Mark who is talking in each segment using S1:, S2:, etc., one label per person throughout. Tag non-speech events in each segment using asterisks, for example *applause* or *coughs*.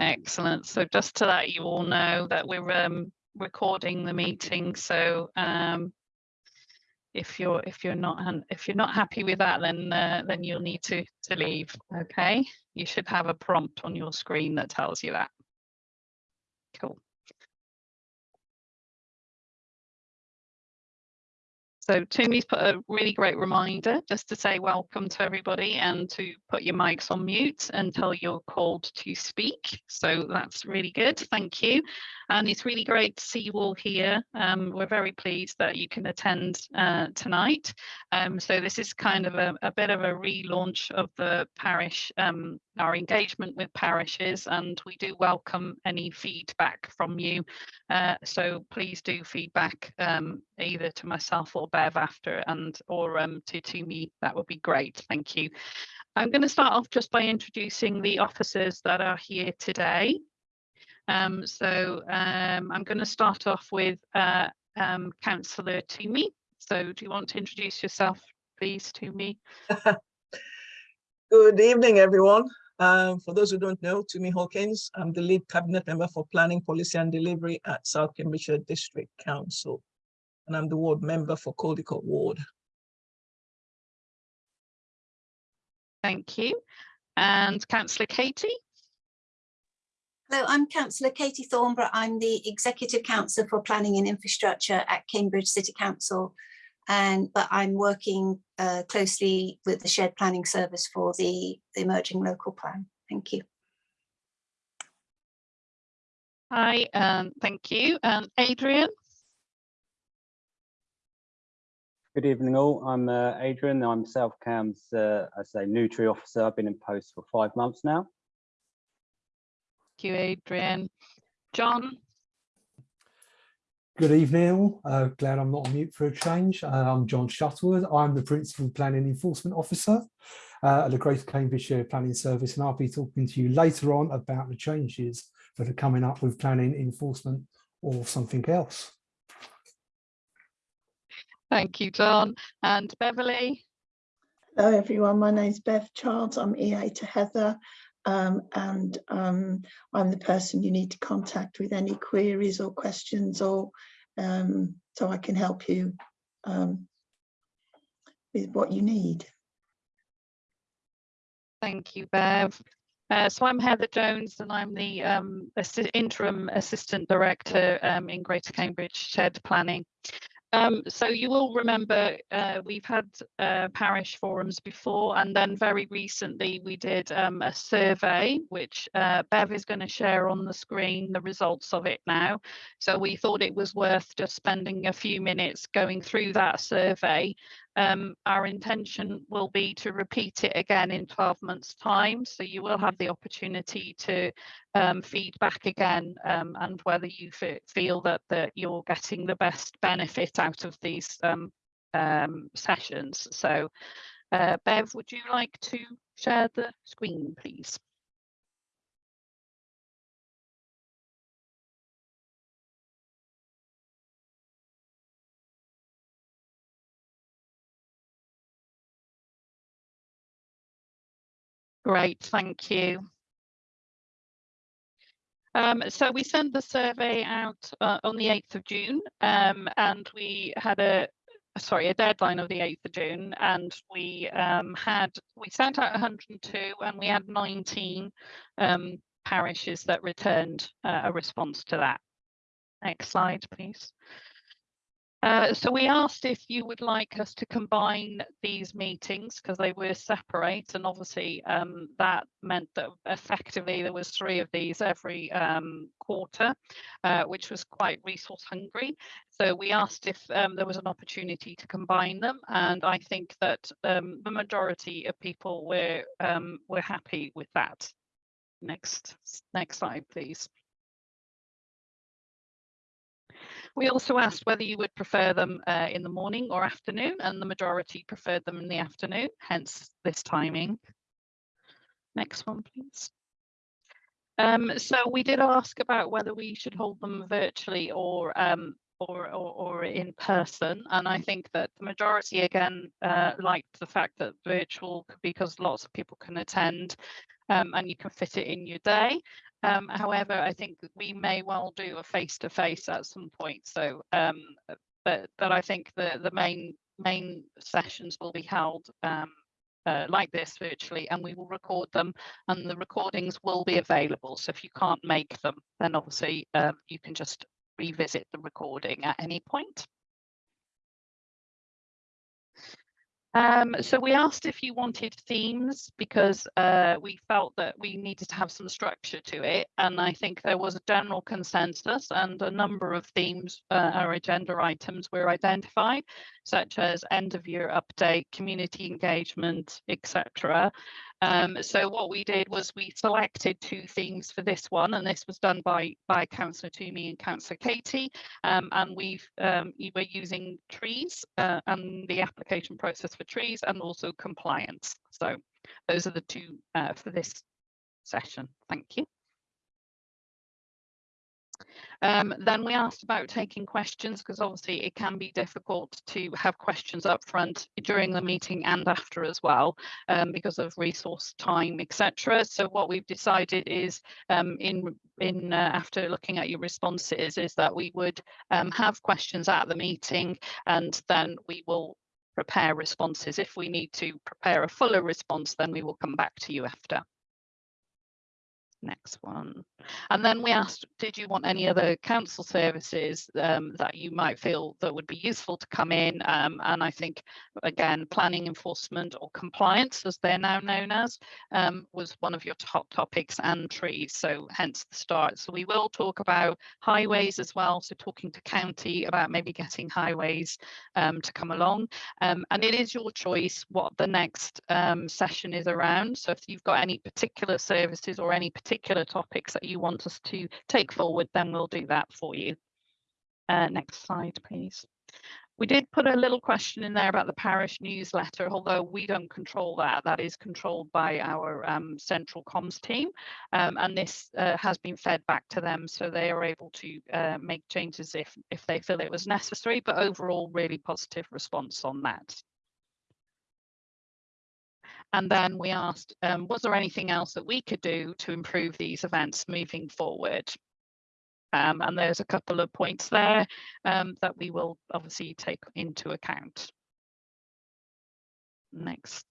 S1: Excellent. So just to let you all know that we're um, recording the meeting. So um, if you're if you're not if you're not happy with that, then uh, then you'll need to to leave. Okay. You should have a prompt on your screen that tells you that. Cool. So Tumi's put a really great reminder just to say welcome to everybody and to put your mics on mute until you're called to speak. So that's really good. Thank you. And it's really great to see you all here. Um, we're very pleased that you can attend uh, tonight. Um, so this is kind of a, a, bit of a relaunch of the parish, um, our engagement with parishes, and we do welcome any feedback from you. Uh, so please do feedback um, either to myself or Bev after and or um, to, to me. That would be great. Thank you. I'm going to start off just by introducing the officers that are here today. Um, so um, I'm going to start off with uh, um, Councillor Tumi. So do you want to introduce yourself, please, Tumi? *laughs*
S2: Good evening, everyone. Um, for those who don't know, Tumi Hawkins, I'm the lead cabinet member for planning, policy and delivery at South Cambridgeshire District Council. And I'm the ward member for Caldecote Ward.
S1: Thank you. And Councillor Katie?
S3: Hello, I'm Councillor Katie Thornborough. I'm the Executive Councillor for Planning and Infrastructure at Cambridge City Council. And but I'm working uh, closely with the Shared Planning Service for the, the Emerging Local Plan. Thank you.
S1: Hi, um, thank you. And um, Adrian?
S4: Good evening all, I'm uh, Adrian, I'm South Cambs, uh, I say, Nutri officer. I've been in post for five months now Thank
S1: you, Adrian. John?
S5: Good evening all. Uh, glad I'm not on mute for a change. Uh, I'm John Shuttleworth. I'm the Principal Planning Enforcement Officer uh, at the Greater Cambridgeshire Planning Service and I'll be talking to you later on about the changes that are coming up with planning enforcement or something else.
S1: Thank you, John. And Beverly?
S6: Hello everyone, my name is Bev Childs. I'm EA to Heather um, and um, I'm the person you need to contact with any queries or questions or um, so I can help you um, with what you need.
S1: Thank you, Bev. Uh, so I'm Heather Jones and I'm the um, interim assistant director um, in Greater Cambridge Shared Planning. Um, so you will remember uh, we've had uh, parish forums before and then very recently we did um, a survey which uh, Bev is going to share on the screen the results of it now. So we thought it was worth just spending a few minutes going through that survey um, our intention will be to repeat it again in 12 months time. So you will have the opportunity to um, feedback again um, and whether you feel that, that you're getting the best benefit out of these um, um, sessions. So uh, Bev, would you like to share the screen, please? Great, thank you. Um, so we sent the survey out uh, on the 8th of June um, and we had a sorry a deadline of the 8th of June and we um, had we sent out 102 and we had 19 um, parishes that returned uh, a response to that. Next slide please. Uh, so we asked if you would like us to combine these meetings because they were separate and obviously um, that meant that effectively there was three of these every um, quarter, uh, which was quite resource hungry. So we asked if um, there was an opportunity to combine them and I think that um, the majority of people were, um, were happy with that. Next, next slide, please. We also asked whether you would prefer them uh, in the morning or afternoon, and the majority preferred them in the afternoon, hence this timing. Next one, please. Um, so we did ask about whether we should hold them virtually or um, or, or, or, in person. And I think that the majority again uh, liked the fact that virtual because lots of people can attend um, and you can fit it in your day. Um, however, I think we may well do a face-to-face at some point. So, um, but but I think the the main main sessions will be held um, uh, like this virtually, and we will record them, and the recordings will be available. So if you can't make them, then obviously um, you can just revisit the recording at any point. Um, so we asked if you wanted themes because uh, we felt that we needed to have some structure to it. And I think there was a general consensus and a number of themes uh, or agenda items were identified, such as end of year update, community engagement, etc. Um, so what we did was we selected two themes for this one, and this was done by by Councillor Tumi and Councillor Katie. Um, and we've um, we were using trees uh, and the application process for trees, and also compliance. So those are the two uh, for this session. Thank you. Um, then we asked about taking questions because obviously it can be difficult to have questions up front during the meeting and after as well um, because of resource time etc. So what we've decided is um, in in uh, after looking at your responses is that we would um, have questions at the meeting and then we will prepare responses. If we need to prepare a fuller response then we will come back to you after next one. And then we asked, did you want any other council services um, that you might feel that would be useful to come in? Um, and I think, again, planning enforcement or compliance, as they're now known as, um, was one of your top topics and trees. So hence the start. So we will talk about highways as well. So talking to county about maybe getting highways um, to come along. Um, and it is your choice what the next um, session is around. So if you've got any particular services or any particular topics that you want us to take forward, then we'll do that for you. Uh, next slide, please. We did put a little question in there about the parish newsletter, although we don't control that. That is controlled by our um, central comms team. Um, and this uh, has been fed back to them so they are able to uh, make changes if, if they feel it was necessary, but overall really positive response on that. And then we asked, um, was there anything else that we could do to improve these events moving forward? Um, and there's a couple of points there um, that we will obviously take into account. Next.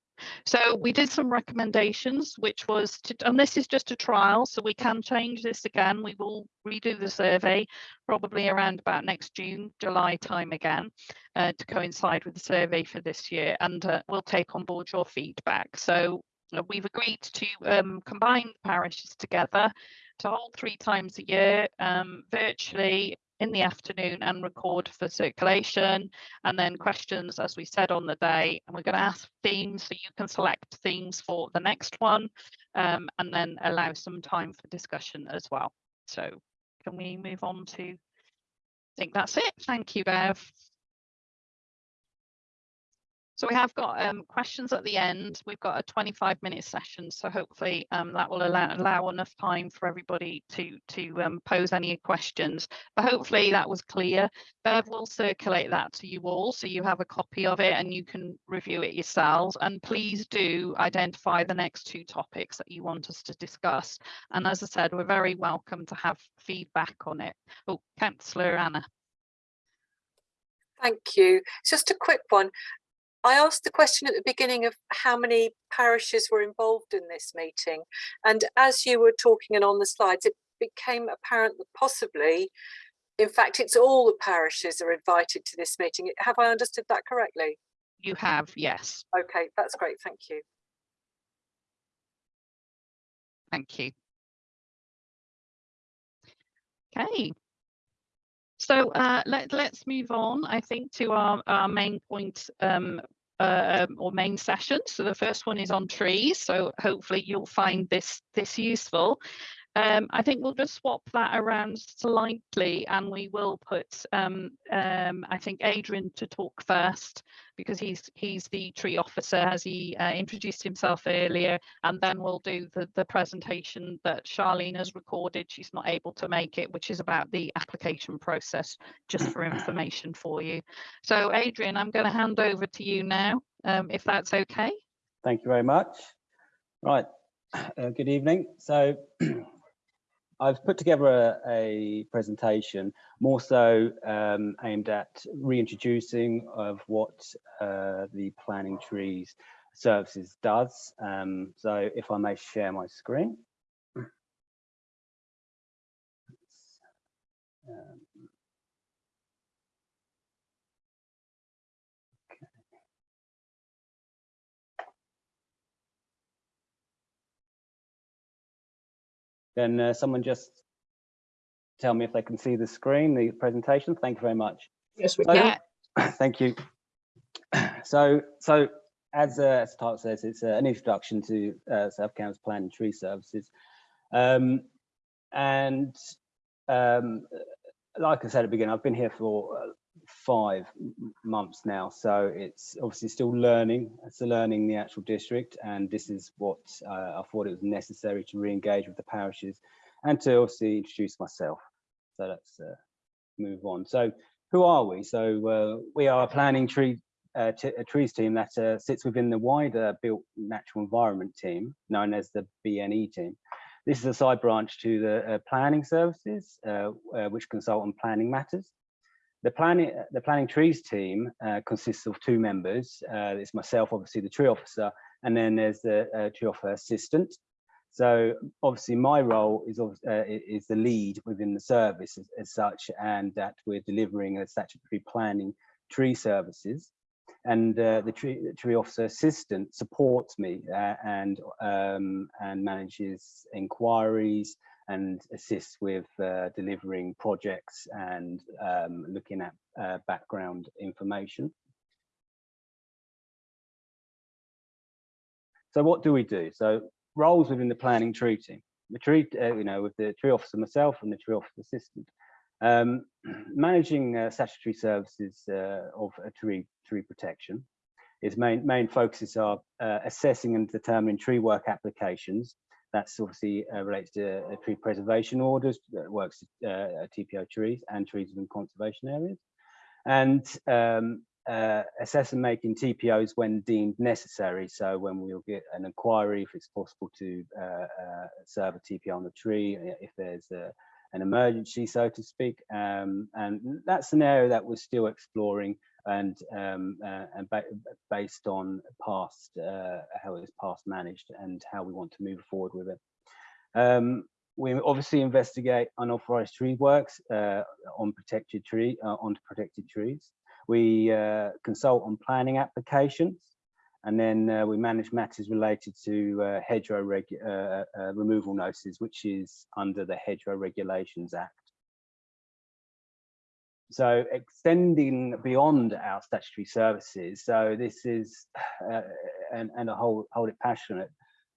S1: So we did some recommendations, which was to, and this is just a trial, so we can change this again. We will redo the survey probably around about next June, July time again uh, to coincide with the survey for this year, and uh, we'll take on board your feedback. So uh, we've agreed to um, combine parishes together to hold three times a year um, virtually in the afternoon and record for circulation and then questions as we said on the day. And we're going to ask themes so you can select themes for the next one um, and then allow some time for discussion as well. So can we move on to I think that's it. Thank you Bev so we have got um, questions at the end. We've got a 25 minute session, so hopefully um, that will allow, allow enough time for everybody to, to um, pose any questions. But hopefully that was clear. Bev will circulate that to you all, so you have a copy of it and you can review it yourselves. And please do identify the next two topics that you want us to discuss. And as I said, we're very welcome to have feedback on it. Oh, Councillor Anna.
S7: Thank you. Just a quick one. I asked the question at the beginning of how many parishes were involved in this meeting. And as you were talking and on the slides, it became apparent that possibly, in fact, it's all the parishes are invited to this meeting. Have I understood that correctly?
S1: You have, yes.
S7: Okay, that's great. Thank you.
S1: Thank you. Okay. So uh, let, let's move on, I think, to our, our main point um, uh, or main session. So the first one is on trees. So hopefully you'll find this, this useful. Um, I think we'll just swap that around slightly and we will put, um, um, I think, Adrian to talk first because he's he's the tree officer as he uh, introduced himself earlier and then we'll do the, the presentation that Charlene has recorded. She's not able to make it, which is about the application process, just for information for you. So Adrian, I'm going to hand over to you now, um, if that's okay.
S4: Thank you very much. Right, uh, good evening. So *clears throat* I've put together a, a presentation more so um, aimed at reintroducing of what uh, the planning trees services does. Um, so if I may share my screen. Can uh, someone just tell me if they can see the screen, the presentation? Thank you very much.
S2: Yes, we
S4: So-
S2: can. *coughs*
S4: Thank you. *coughs* So, so as, uh, as the title says, it's uh, an introduction to uh, South Cambs Planning Tree Services. Um, and um, like I said at the beginning, I've been here for five months now, so it's obviously still learning. It's learning the actual district, and this is what uh, I thought it was necessary to re-engage with the parishes and to obviously introduce myself. So let's uh, move on. So who are we? So uh, we are a planning tree uh, a trees team that uh, sits within the wider built natural environment team, known as the BNE team. This is a side branch to the uh, planning services, which consult on planning matters. The planning the planning trees team uh, consists of two members. Uh, it's myself, obviously the tree officer, and then there's the uh, tree officer assistant. So obviously my role is uh, is the lead within the service as, as such, and that we're delivering a statutory planning tree services. And uh, the tree the tree officer assistant supports me uh, and um, and manages inquiries and assists with uh, delivering projects and um, looking at uh, background information. So what do we do? So roles within the planning tree team. The tree, uh, you know, with the tree officer myself and the tree officer assistant. Um, *clears throat* managing uh, statutory services uh, of a tree tree protection. Its main main focuses are uh, assessing and determining tree work applications. That's obviously uh, relates to uh, tree preservation orders, that works uh, TPO trees and trees within conservation areas, and um, uh, assess and making TPOs when deemed necessary. So when we'll get an inquiry, if it's possible to uh, serve a TPO on the tree, if there's a, an emergency, so to speak. Um, and that's an area that we're still exploring and, um, uh, and ba based on past, uh, how it was past managed and how we want to move forward with it. Um, we obviously investigate unauthorized tree works uh, on protected tree, uh, onto protected trees. We uh, consult on planning applications, and then uh, we manage matters related to hedgerow removal notices, which is under the Hedgerow Regulations Act. So extending beyond our statutory services, so this is, uh, and, and I hold, hold it passionate,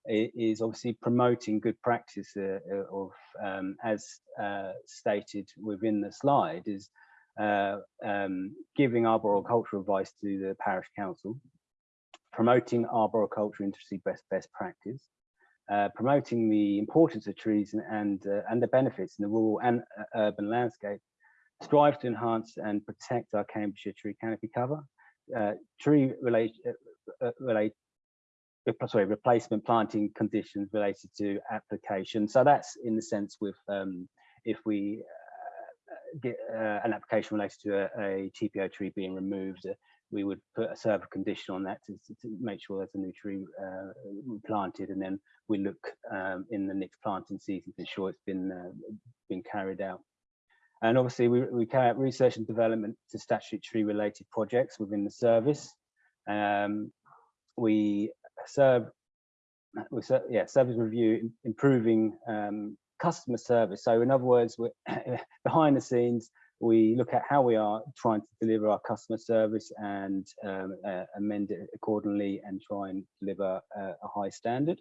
S4: is obviously promoting good practice uh, uh, of, um, as uh, stated within the slide, is uh, um, giving arboricultural advice to the parish council, promoting arboriculture industry best best practice, uh, promoting the importance of trees and and, uh, and the benefits in the rural and uh, urban landscape, strive to enhance and protect our Cambridgeshire tree canopy cover, uh, tree relate, uh, uh, relate sorry, replacement planting conditions related to application. So that's in the sense with um, if we uh, get uh, an application related to a, a TPO tree being removed, uh, we would put a serve condition on that to, to- make sure there's a new tree uh, planted, and then we look um, in the next planting season to ensure it's been uh, been carried out. And obviously, we, we carry out research and development to statutory related projects within the service. Um, we serve, we serve, yeah, service review, improving um, customer service. So in other words, we're *coughs* behind the scenes, we look at how we are trying to deliver our customer service and um, uh, amend it accordingly and try and deliver a, a high standard.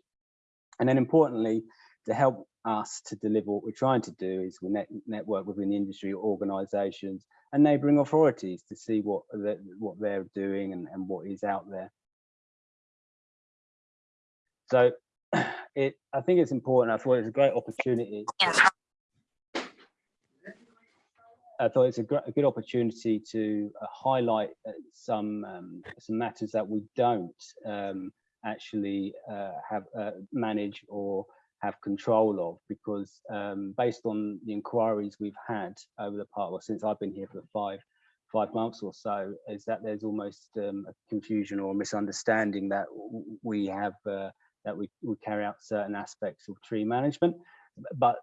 S4: And then importantly, to help us to deliver what we're trying to do is we net, network within the industry organisations and neighbouring authorities to see what the, what they're doing and, and what is out there. So *clears throat* it, I think it's important. I thought it's a great opportunity. I thought it's a, a good opportunity to uh, highlight uh, some um, some matters that we don't um, actually uh, have uh, manage or have control of because um, based on the inquiries we've had over the part, well, since I've been here for five five months or so, is that there's almost um, a confusion or misunderstanding that we have uh, that we, we carry out certain aspects of tree management, but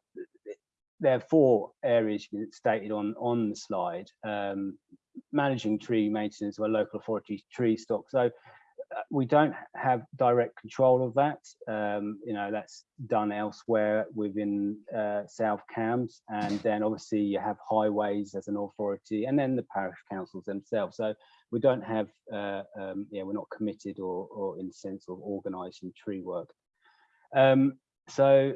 S4: there are four areas stated on on the slide. Um, managing tree maintenance or local authority tree stock. So we don't have direct control of that. Um, you know, that's done elsewhere within uh, South Cambs. And then obviously you have highways as an authority and then the parish councils themselves. So we don't have, uh, um, yeah, we're not committed or, or in sense of organising tree work. Um, so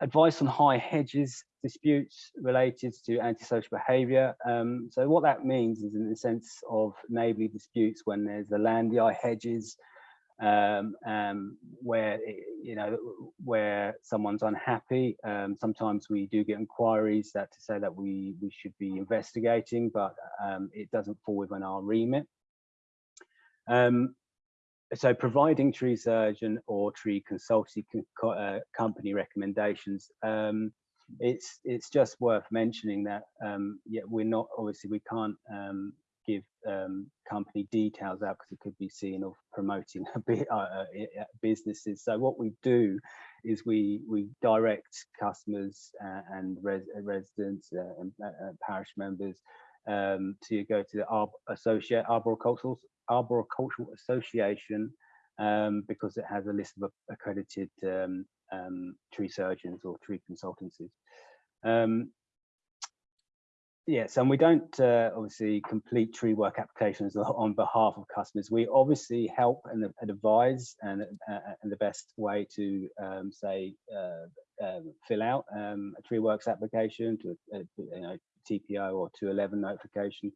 S4: advice on high hedges disputes related to antisocial behaviour. Um, so what that means is in the sense of neighbourly disputes when there's the leylandii hedges um, um, where you know where someone's unhappy. Um, sometimes we do get inquiries that to say that we we should be investigating, but um, it doesn't fall within our remit. Um, so providing tree surgeon or tree consultancy co uh, company recommendations um, it's it's just worth mentioning that um, yeah we're not obviously we can't um, give um, company details out because it could be seen of promoting bit uh, uh, businesses. So what we do is we we direct customers uh, and res residents uh, and uh, parish members um, to go to the associate arboricultural arboricultural association um, because it has a list of accredited um, um, tree surgeons or tree consultancies. Um, yes, and we don't uh, obviously complete tree work applications *laughs* on behalf of customers. We obviously help and, and advise and, uh, and the best way to um, say uh, um, fill out a tree works application to a, a you know, TPO or 211 notification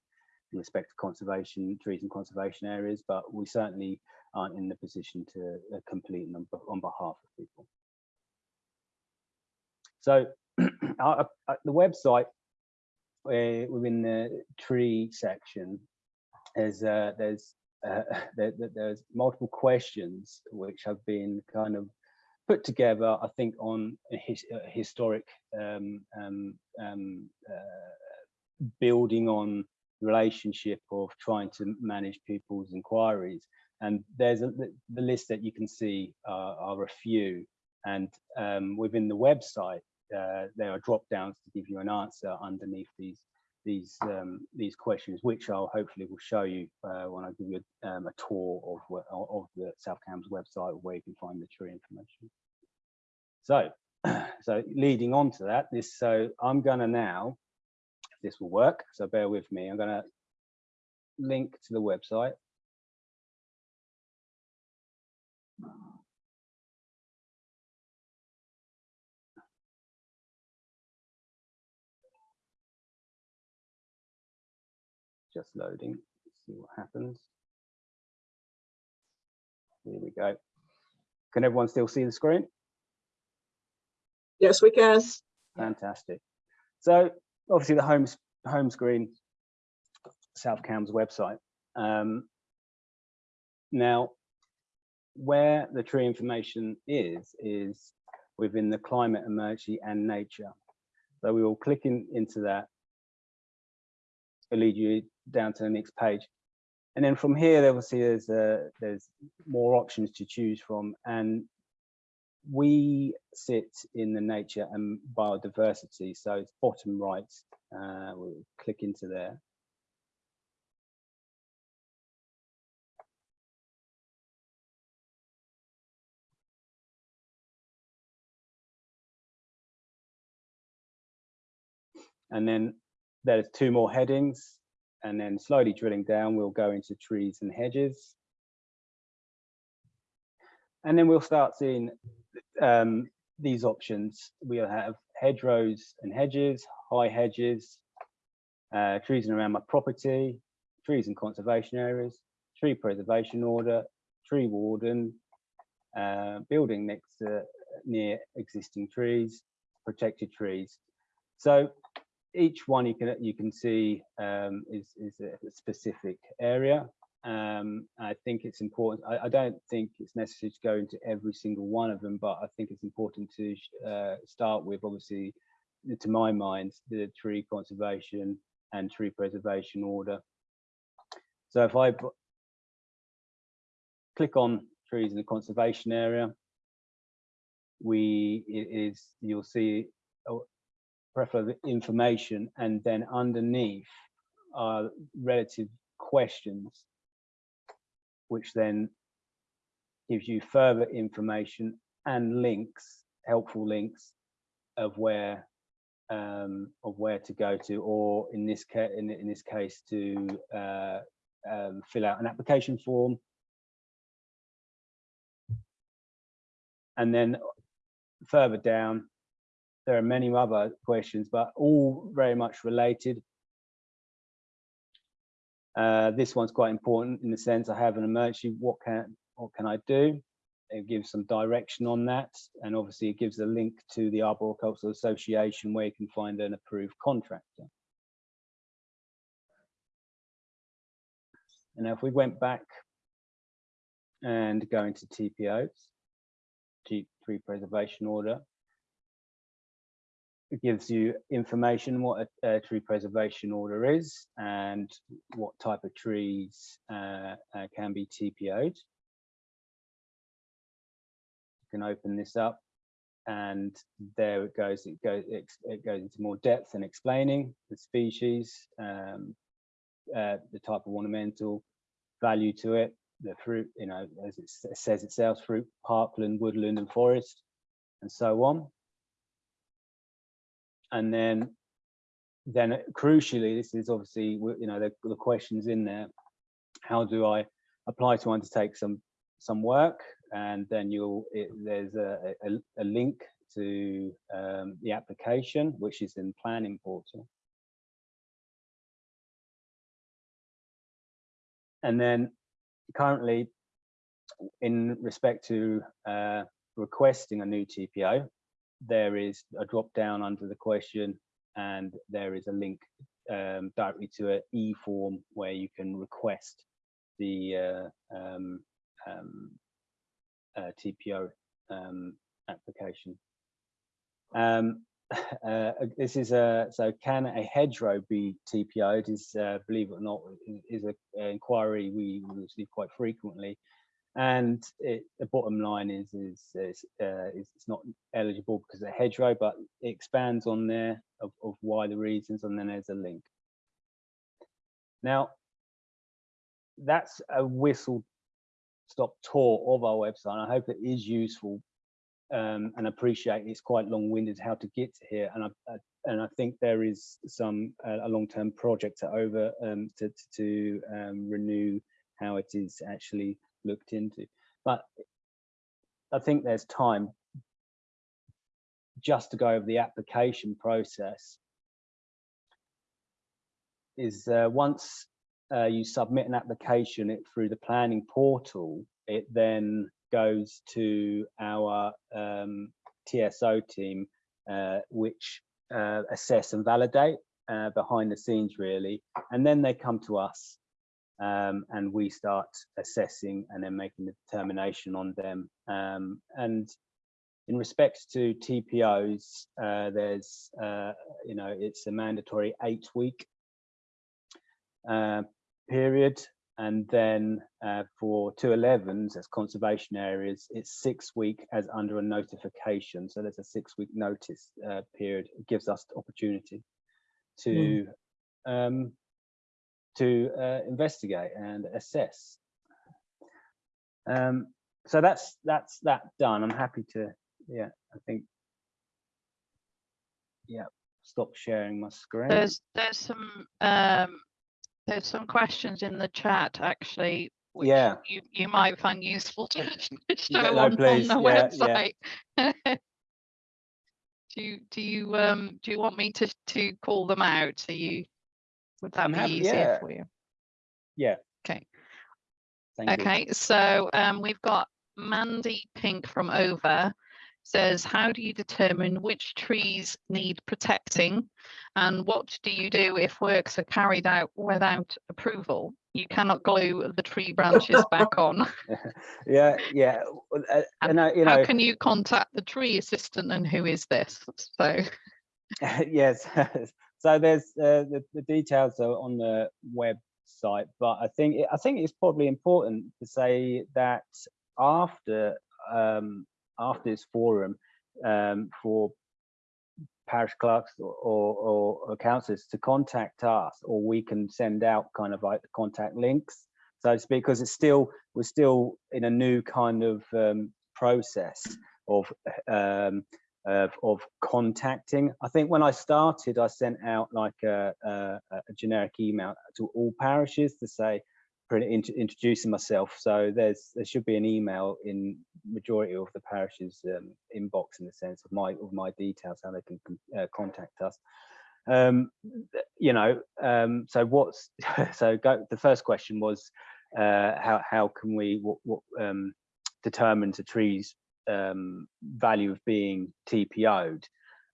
S4: in respect to conservation, trees and conservation areas, but we certainly aren't in the position to uh, complete them on behalf of people. So *clears throat* uh, the website uh, within the tree section is uh, there's uh, *laughs* there, there's multiple questions which have been kind of put together, I think, on a, his, a historic um, um, um, uh, building on relationship of trying to manage people's inquiries. And there's a, the, list that you can see uh, are a few. And um, within the website, uh, there are drop downs to give you an answer underneath these these um, these questions, which I'll hopefully will show you uh, when I give you a, um, a tour of of the South Cambs website where you can find the tree information. So, *clears throat* so leading on to that, this so I'm gonna now, this will work. So bear with me. I'm gonna link to the website. just loading. Let's see what happens. Here we go. Can everyone still see the screen?
S2: Yes, we can.
S4: Fantastic. So obviously the home, home screen, South Cambs website. Um, now, where the tree information is, is within the climate emergency and nature. So we will click in, into that It'll lead you down to the next page. And then from here, obviously, there's uh, there's more options to choose from, and we sit in the nature and biodiversity. So it's bottom right. Uh, we'll click into there. And then there's two more headings and then slowly drilling down, we'll go into trees and hedges. And then we'll start seeing um, these options. We'll have hedgerows and hedges, high hedges, uh, trees around my property, trees and conservation areas, tree preservation order, tree warden, uh, building next to near existing trees, protected trees. So each one you can you can see um, is is a specific area. Um, I think it's important. I, I don't think it's necessary to go into every single one of them, but I think it's important to uh, start with, obviously, to my mind, the tree conservation and tree preservation order. So if I click on trees in the conservation area, we is you'll see a plethora of information, and then underneath are relative questions, which then gives you further information and links, helpful links of where um, of where to go to, or in this case, in, in this case, to uh, um, fill out an application form. And then further down, there are many other questions, but all very much related. Uh, this one's quite important in the sense I have an emergency. What can what can I do? It gives some direction on that, and obviously it gives a link to the Arboricultural Association where you can find an approved contractor. And now if we went back and go into TPOs, G tree preservation order, gives you information what a, a tree preservation order is and what type of trees uh, uh, can be TPO'd. You can open this up and there it goes. It goes it, it goes into more depth and explaining the species, um, uh, the type of ornamental value to it, the fruit, you know, as it says itself, fruit, parkland, woodland and forest, and so on. And then, then crucially, this is obviously, you know, the, the questions in there. How do I apply to undertake some some work? And then you'll, it, there's a, a, a link to um, the application, which is in planning portal. And then currently, in respect to uh, requesting a new TPO, there is a drop down under the question and there is a link um, directly to an e-form where you can request the uh, um, um, uh, TPO um, application. Um, *laughs* uh, this is a so can a hedgerow be TPO'd? Is uh, believe it or not is a, a inquiry we receive quite frequently, and it, the bottom line is is, is, uh, it's not eligible because of hedgerow, but it expands on there of, of why the reasons, and then there's a link. Now, that's a whistle stop tour of our website. I hope it is useful um, and appreciate it's quite long-winded how to get to here. And I, I and I think there is some uh, a long-term project to over um, to to, to um, renew how it is actually looked into. But I think there's time just to go over the application process. Is uh, once uh, you submit an application it through the planning portal, it then goes to our um, TSO team, uh, which uh, assess and validate uh, behind the scenes really, and then they come to us um, and we start assessing and then making the determination on them. Um, and in respect to TPOs, uh, there's, uh, you know, it's a mandatory eight week uh, period and then uh, for 211s as conservation areas, it's six week as under a notification. So there's a six week notice uh, period. It gives us the opportunity to um, to uh, investigate and assess. Um, so that's that's that done. I'm happy to, yeah, I think, yeah, stop sharing my screen.
S1: There's there's some um there's some questions in the chat actually which
S4: Yeah.
S1: you you might find useful to *laughs* show
S4: no,
S1: on, on the
S4: yeah, yeah.
S1: website. *laughs* do you do you um do you want me to to call them out? So you would that
S4: I'm
S1: be
S4: happy-
S1: easier
S4: yeah.
S1: for you?
S4: Yeah.
S1: Okay.
S4: Thank you.
S1: Okay, so um, we've got Mandy Pink from Over. says, how do you determine which trees need protecting? And what do you do if works are carried out without approval? You cannot glue the tree branches *laughs* back on. *laughs*
S4: yeah, yeah. uh,
S1: And
S4: and uh, you
S1: How
S4: know,
S1: can you contact the tree assistant and who is this? So, *laughs*
S4: yes. So there's uh, the, the details are on the website, but I think it- I think it's probably important to say that after um, after this forum um, for parish clerks or, or, or councillors to contact us, or we can send out kind of like contact links, so speak, because it's still we're still in a new kind of um, process of um, of, of contacting. I think when I started, I sent out like a, a, a generic email to all parishes to say, introducing myself. So there's there should be an email in majority of the parishes um, inbox in the sense of my of my details how they can uh, contact us. Um, you know, um, so what's *laughs* so go, the first question was uh, how how can we what, what um, determine the trees um, value of being TPO'd.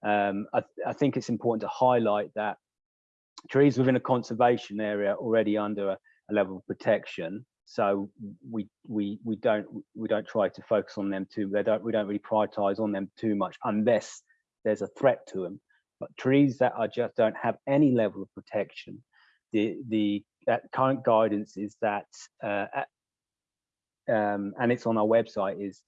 S4: Um, I, I think it's important to highlight that trees within a conservation area are already under a, a level of protection. So we we we don't we don't try to focus on them too. They don't we don't really prioritize on them too much unless there's a threat to them. But trees that are just don't have any level of protection, the the that current guidance is that uh, um, and it's on our website is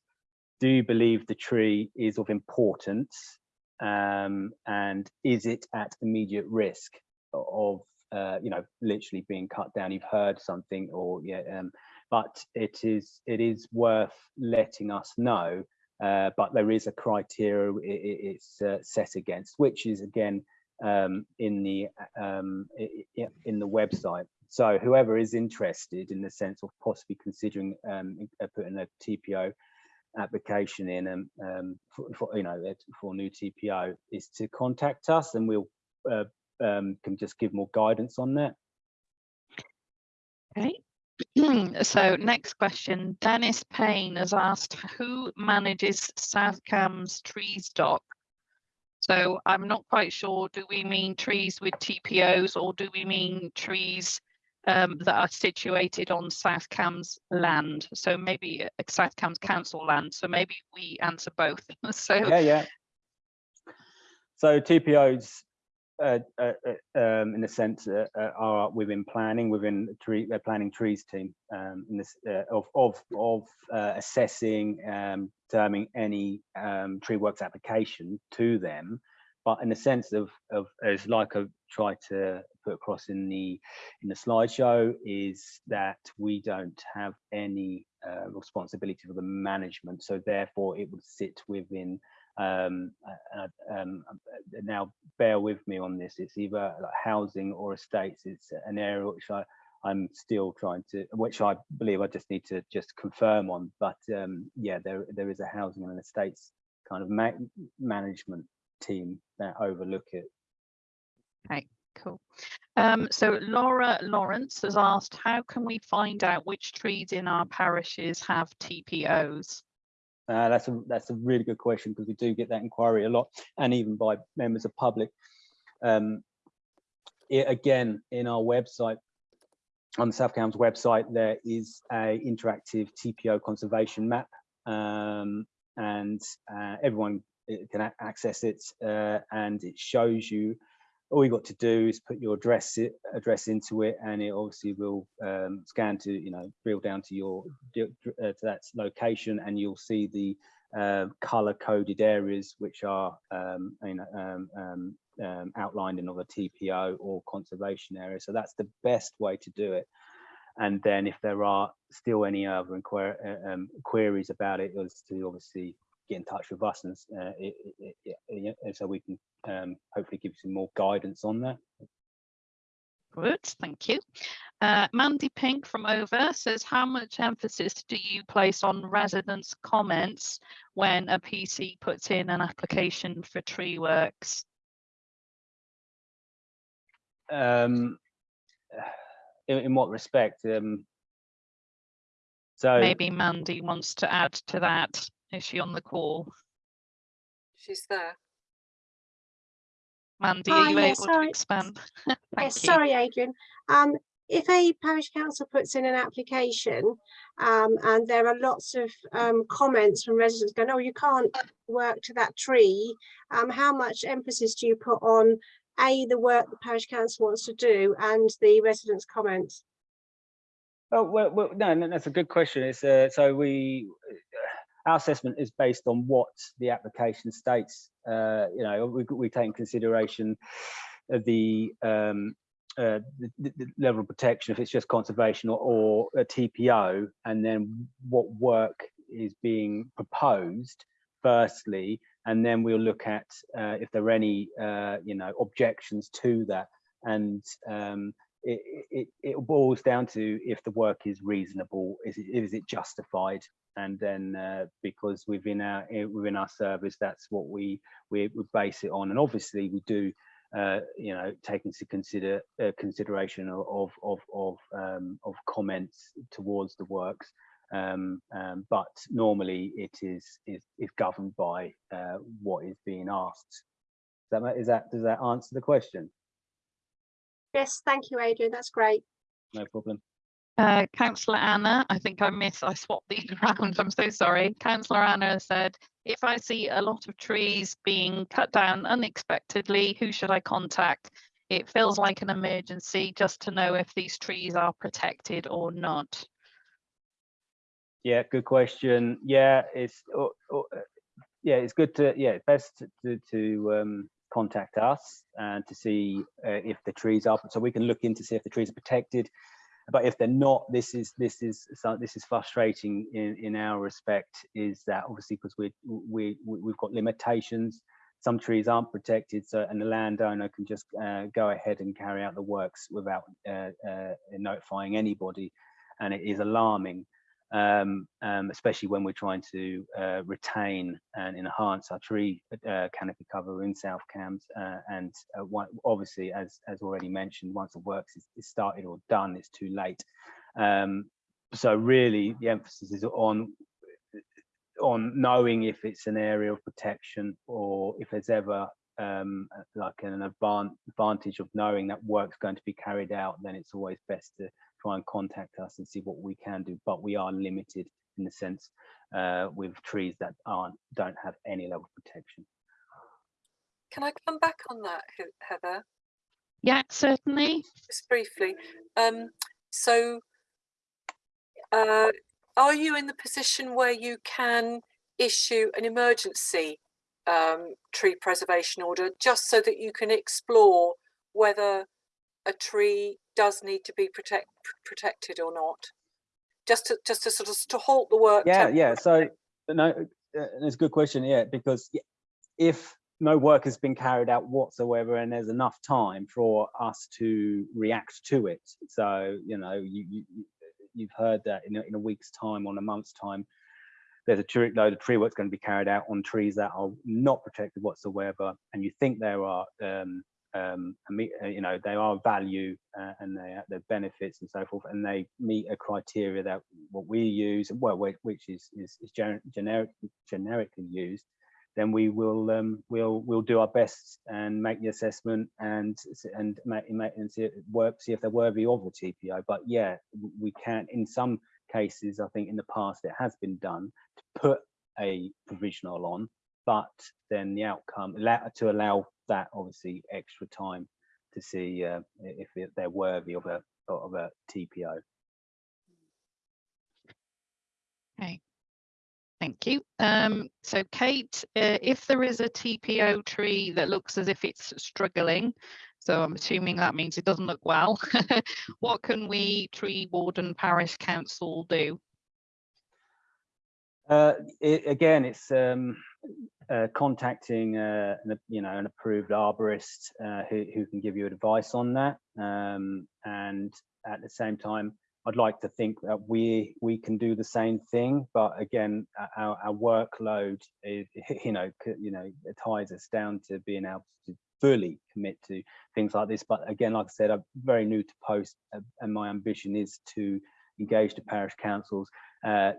S4: do believe the tree is of importance um, and is it at immediate risk of uh, you know literally being cut down? You've heard something or yeah um, but it is it is worth letting us know uh, but there is a criteria i- i- it's uh, set against which is again um, in the um, in the website. So whoever is interested in the sense of possibly considering um, uh, putting a TPO application in and um, for, for you know for new TPO is to contact us and we'll uh, um, can just give more guidance on that.
S1: okay. *clears throat* so next question, Dennis Payne has asked, who manages South Cambs tree stock? So I'm not quite sure, do we mean trees with TPOs or do we mean trees um, that are situated on South Cambs land? So maybe uh, South Cambs council land, so maybe we answer both. *laughs* So
S4: Yeah, yeah. So TPOs, uh, uh, uh, um, in a sense, uh, uh, are within planning, within the tree, uh, planning trees team, um, in this of of of assessing, um, determining any um, tree works application to them. But in the sense of of as like I tried to put across in the in the slideshow is that we don't have any uh, responsibility for the management. So therefore, it would sit within um, uh, um, now bear with me on this. It's either like housing or estates. It's an area which I I'm still trying to which I believe I just need to just confirm on. But um, yeah there there is a housing and estates kind of ma management team that overlook it
S1: Cool. Um, so Laura Lawrence has asked, how can we find out which trees in our parishes have TPOs?
S4: Uh, that's a that's a really good question because we do get that inquiry a lot, and even by members of public. Um, it, again, in our website, on the South Cambs website, there is a interactive TPO conservation map, um, and uh, everyone uh, can access it, uh, and it shows you. All you've got to do is put your address address into it, and it obviously will um, scan to you know drill down to your uh, to that location, and you'll see the uh, color coded areas which are um, you know um, um, um, outlined in other TPO or conservation area. So that's the best way to do it. And then if there are still any other inquir uh, um, queries about it, is to obviously get in touch with us and uh, it, it, it, so we can um, hopefully give you some more guidance on that.
S1: Good, thank you. Uh, Mandy Pink from Over says, how much emphasis do you place on residents' comments when a PC puts in an application for tree works?
S4: Um, in, in what respect? Um, so
S1: Maybe Mandy wants to add to that. Is she on the call?
S7: she's there.
S1: Mandy,
S8: Hi,
S1: are you
S8: yeah,
S1: able to expand? *laughs* Thank
S8: Yes,
S1: you.
S8: sorry, Adrian. Um, if a parish council puts in an application um, and there are lots of um, comments from residents going, oh, you can't work to that tree, um, how much emphasis do you put on A, the work the parish council wants to do and the residents' comments?
S4: Oh, well, well no, no, that's a good question. It's uh, so we, our assessment is based on what the application states. Uh, you know, we, we take in consideration the, um, uh, the- the level of protection, if it's just conservation or, or a TPO, and then what work is being proposed firstly, and then we'll look at uh, if there are any, uh, you know, objections to that. And um, it, it, it boils down to if the work is reasonable, is it, is it justified? And then uh, because within our eh, within our service, that's what we we would base it on. And obviously we do, uh, you know, take into consider uh, consideration of of of um, of comments towards the works. Um, um, but normally it is is, is governed by uh, what is being asked. That is that does that answer the question?
S8: Yes, thank you, Adrian. That's great.
S4: No problem.
S1: Uh, Councillor Anna, I think I missed, I swapped these *laughs* around, I'm so sorry. Councillor Anna said, if I see a lot of trees being cut down unexpectedly, who should I contact? It feels like an emergency just to know if these trees are protected or not.
S4: Yeah, good question. Yeah, it's uh, uh, yeah, it's good to yeah, best to to, to um, contact us and to see uh, if the trees are so we can look into see if the trees are protected. But if they're not, this is this is this is frustrating in in our respect. Is that obviously because we we- we've got limitations. Some trees aren't protected, so and the landowner can just uh, go ahead and carry out the works without uh, uh, notifying anybody, and it is alarming um, um, especially when we're trying to uh, retain and enhance our tree uh, canopy cover in South Cambs. Uh, and uh, one, obviously, as, as already mentioned, once the works is, is started or done, it's too late. Um, so really, the emphasis is on on knowing if it's an area of protection or if there's ever um, like an advantage of knowing that work's going to be carried out, then it's always best to try and contact us and see what we can do. But we are limited in the sense uh, with trees that aren't don't have any level of protection.
S7: Can I come back on that, Heather,
S1: Yeah, certainly.
S7: just briefly? Um, so, uh, are you in the position where you can issue an emergency um, tree preservation order just so that you can explore whether a tree does need to be protect, protected or not? Just to just to sort of to halt the work.
S4: Yeah, yeah. So no, uh, it's a good question. Yeah, because if no work has been carried out whatsoever, and there's enough time for us to react to it, so you know, you, you you- you've heard that in a, in a week's time, on a month's time, there's a tree, load of tree work's going to be carried out on trees that are not protected whatsoever, and you think there are um, um, uh, you know, they are value uh, and they have their benefits and so forth, and they meet a criteria that what we use, well, which is is, is gener- generic, generically used, then we will um, we'll we'll do our best and make the assessment and and make, make and see work, see if they're worthy of the TPO. But yeah, we can in some cases, I think in the past it has been done to put a provisional on, but then the outcome to allow that obviously extra time to see uh, if they're worthy of a of a TPO.
S1: Okay. Thank you. Um, so Kate, uh, if there is a TPO tree that looks as if it's struggling, so I'm assuming that means it doesn't look well, *laughs* what can we, tree warden parish council do?
S4: Uh, it, again, it's um, uh, contacting uh, an, you know an approved arborist uh, who, who can give you advice on that. Um, and at the same time, I'd like to think that we we can do the same thing. But again, our, our workload is *laughs* you know you know ties us down to being able to fully commit to things like this. But again, like I said, I'm very new to post, uh, and my ambition is to engage the parish councils uh,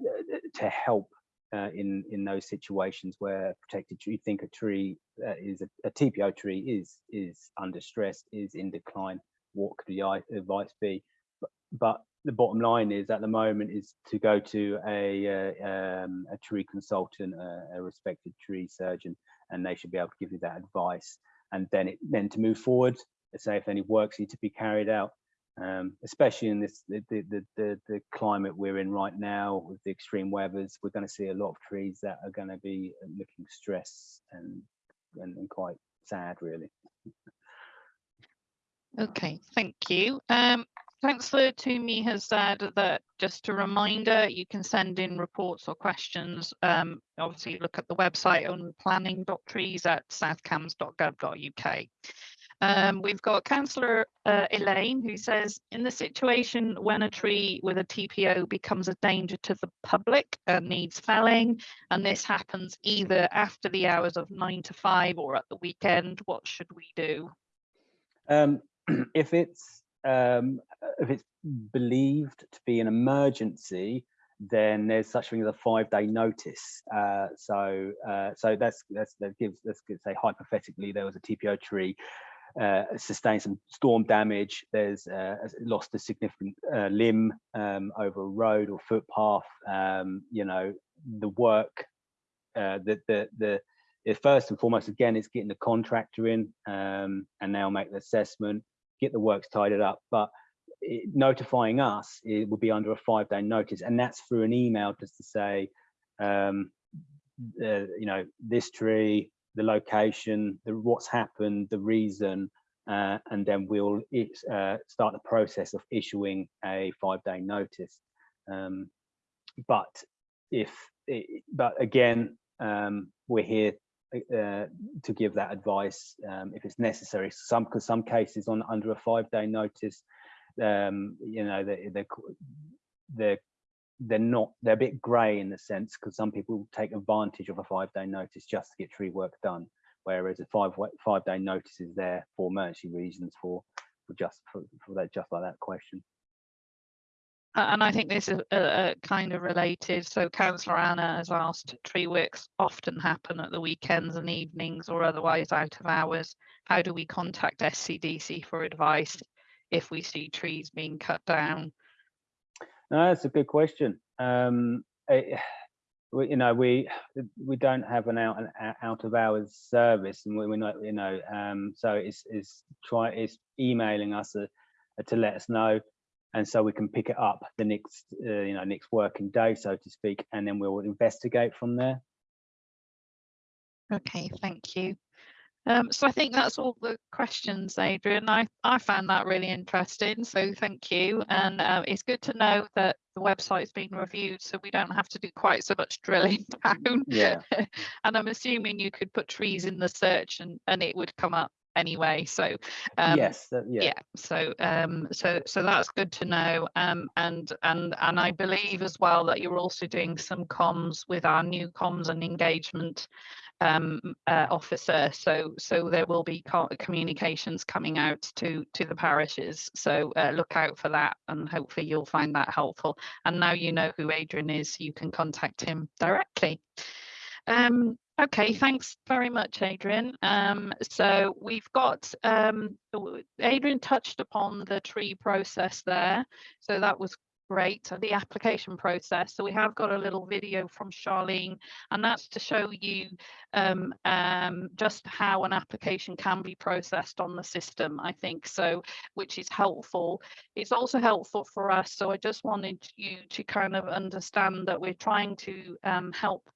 S4: to help uh, in in those situations where protected tree, you think a tree uh, is a, a TPO tree is is under stress, is in decline. What could the advice be? But, but the bottom line is at the moment is to go to a uh, um, a tree consultant, a, a respected tree surgeon, and they should be able to give you that advice. And then it then to move forward, say if any works need to be carried out, um, especially in this the, the the the climate we're in right now with the extreme weathers, we're going to see a lot of trees that are going to be looking stressed and, and and quite sad, really.
S1: Okay, thank you. Um, Councillor Tumi has said that just a reminder, you can send in reports or questions. Um, obviously look at the website on planning.trees at southcams.gov.uk. Um, we've got Councillor uh, Elaine who says, in the situation when a tree with a TPO becomes a danger to the public and needs felling, and this happens either after the hours of nine to five or at the weekend, what should we do?
S4: Um, *clears throat* if it's um, if it's believed to be an emergency, then there's such thing as a five-day notice. Uh, so uh, so that's that's that gives let's say hypothetically there was a TPO tree. Uh, sustained some storm damage. There's uh, lost a significant uh, limb um, over a road or footpath. Um, you know, the work, uh, the the the first and foremost again is getting the contractor in um, and they'll make the assessment get the works tidied up but it, notifying us it will be under a five day notice and that's through an email just to say um, uh, you know this tree the location the what's happened the reason uh, and then we'll uh, start the process of issuing a five day notice um, but if it, but again um, we're here uh, to give that advice um, if it's necessary. Some because some cases on under a five day notice, um, you know, they, they're they're they're not they're a bit grey in the sense because some people take advantage of a five day notice just to get tree work done, whereas a five five day notice is there for emergency reasons for for just for, for that just like that question.
S1: And I think this is uh, kind of related. So Councillor Anna has asked, tree works often happen at the weekends and evenings or otherwise out of hours. How do we contact SCDC for advice if we see trees being cut down?
S4: No, that's a good question. Um, it, *sighs* we, you know, we we don't have an out out of hours service, and we, we're not, you know, um, so it's it's try it's emailing us uh, to let us know and so we can pick it up the next uh, you know next working day so to speak and then we'll investigate from there
S1: okay thank you um, so I think that's all the questions, Adrian. I, I found that really interesting, so thank you. And uh, it's good to know that the website's been reviewed, so we don't have to do quite so much drilling *laughs* down.
S4: Yeah. *laughs*
S1: and I'm assuming you could put trees in the search and, and it would come up anyway so um,
S4: yes uh, yeah.
S1: yeah so um so so that's good to know um and and and i believe as well that you're also doing some comms with our new comms and engagement um uh, officer so so there will be communications coming out to to the parishes so uh, look out for that and hopefully you'll find that helpful and now you know who adrian is you can contact him directly um Okay, thanks very much, Adrian. Um, so we've got, um, Adrian touched upon the tree process there. So that was great, the application process. So we have got a little video from Charlene, and that's to show you um, um, just how an application can be processed on the system, I think, so which is helpful. It's also helpful for us. So I just wanted you to kind of understand that we're trying to um, help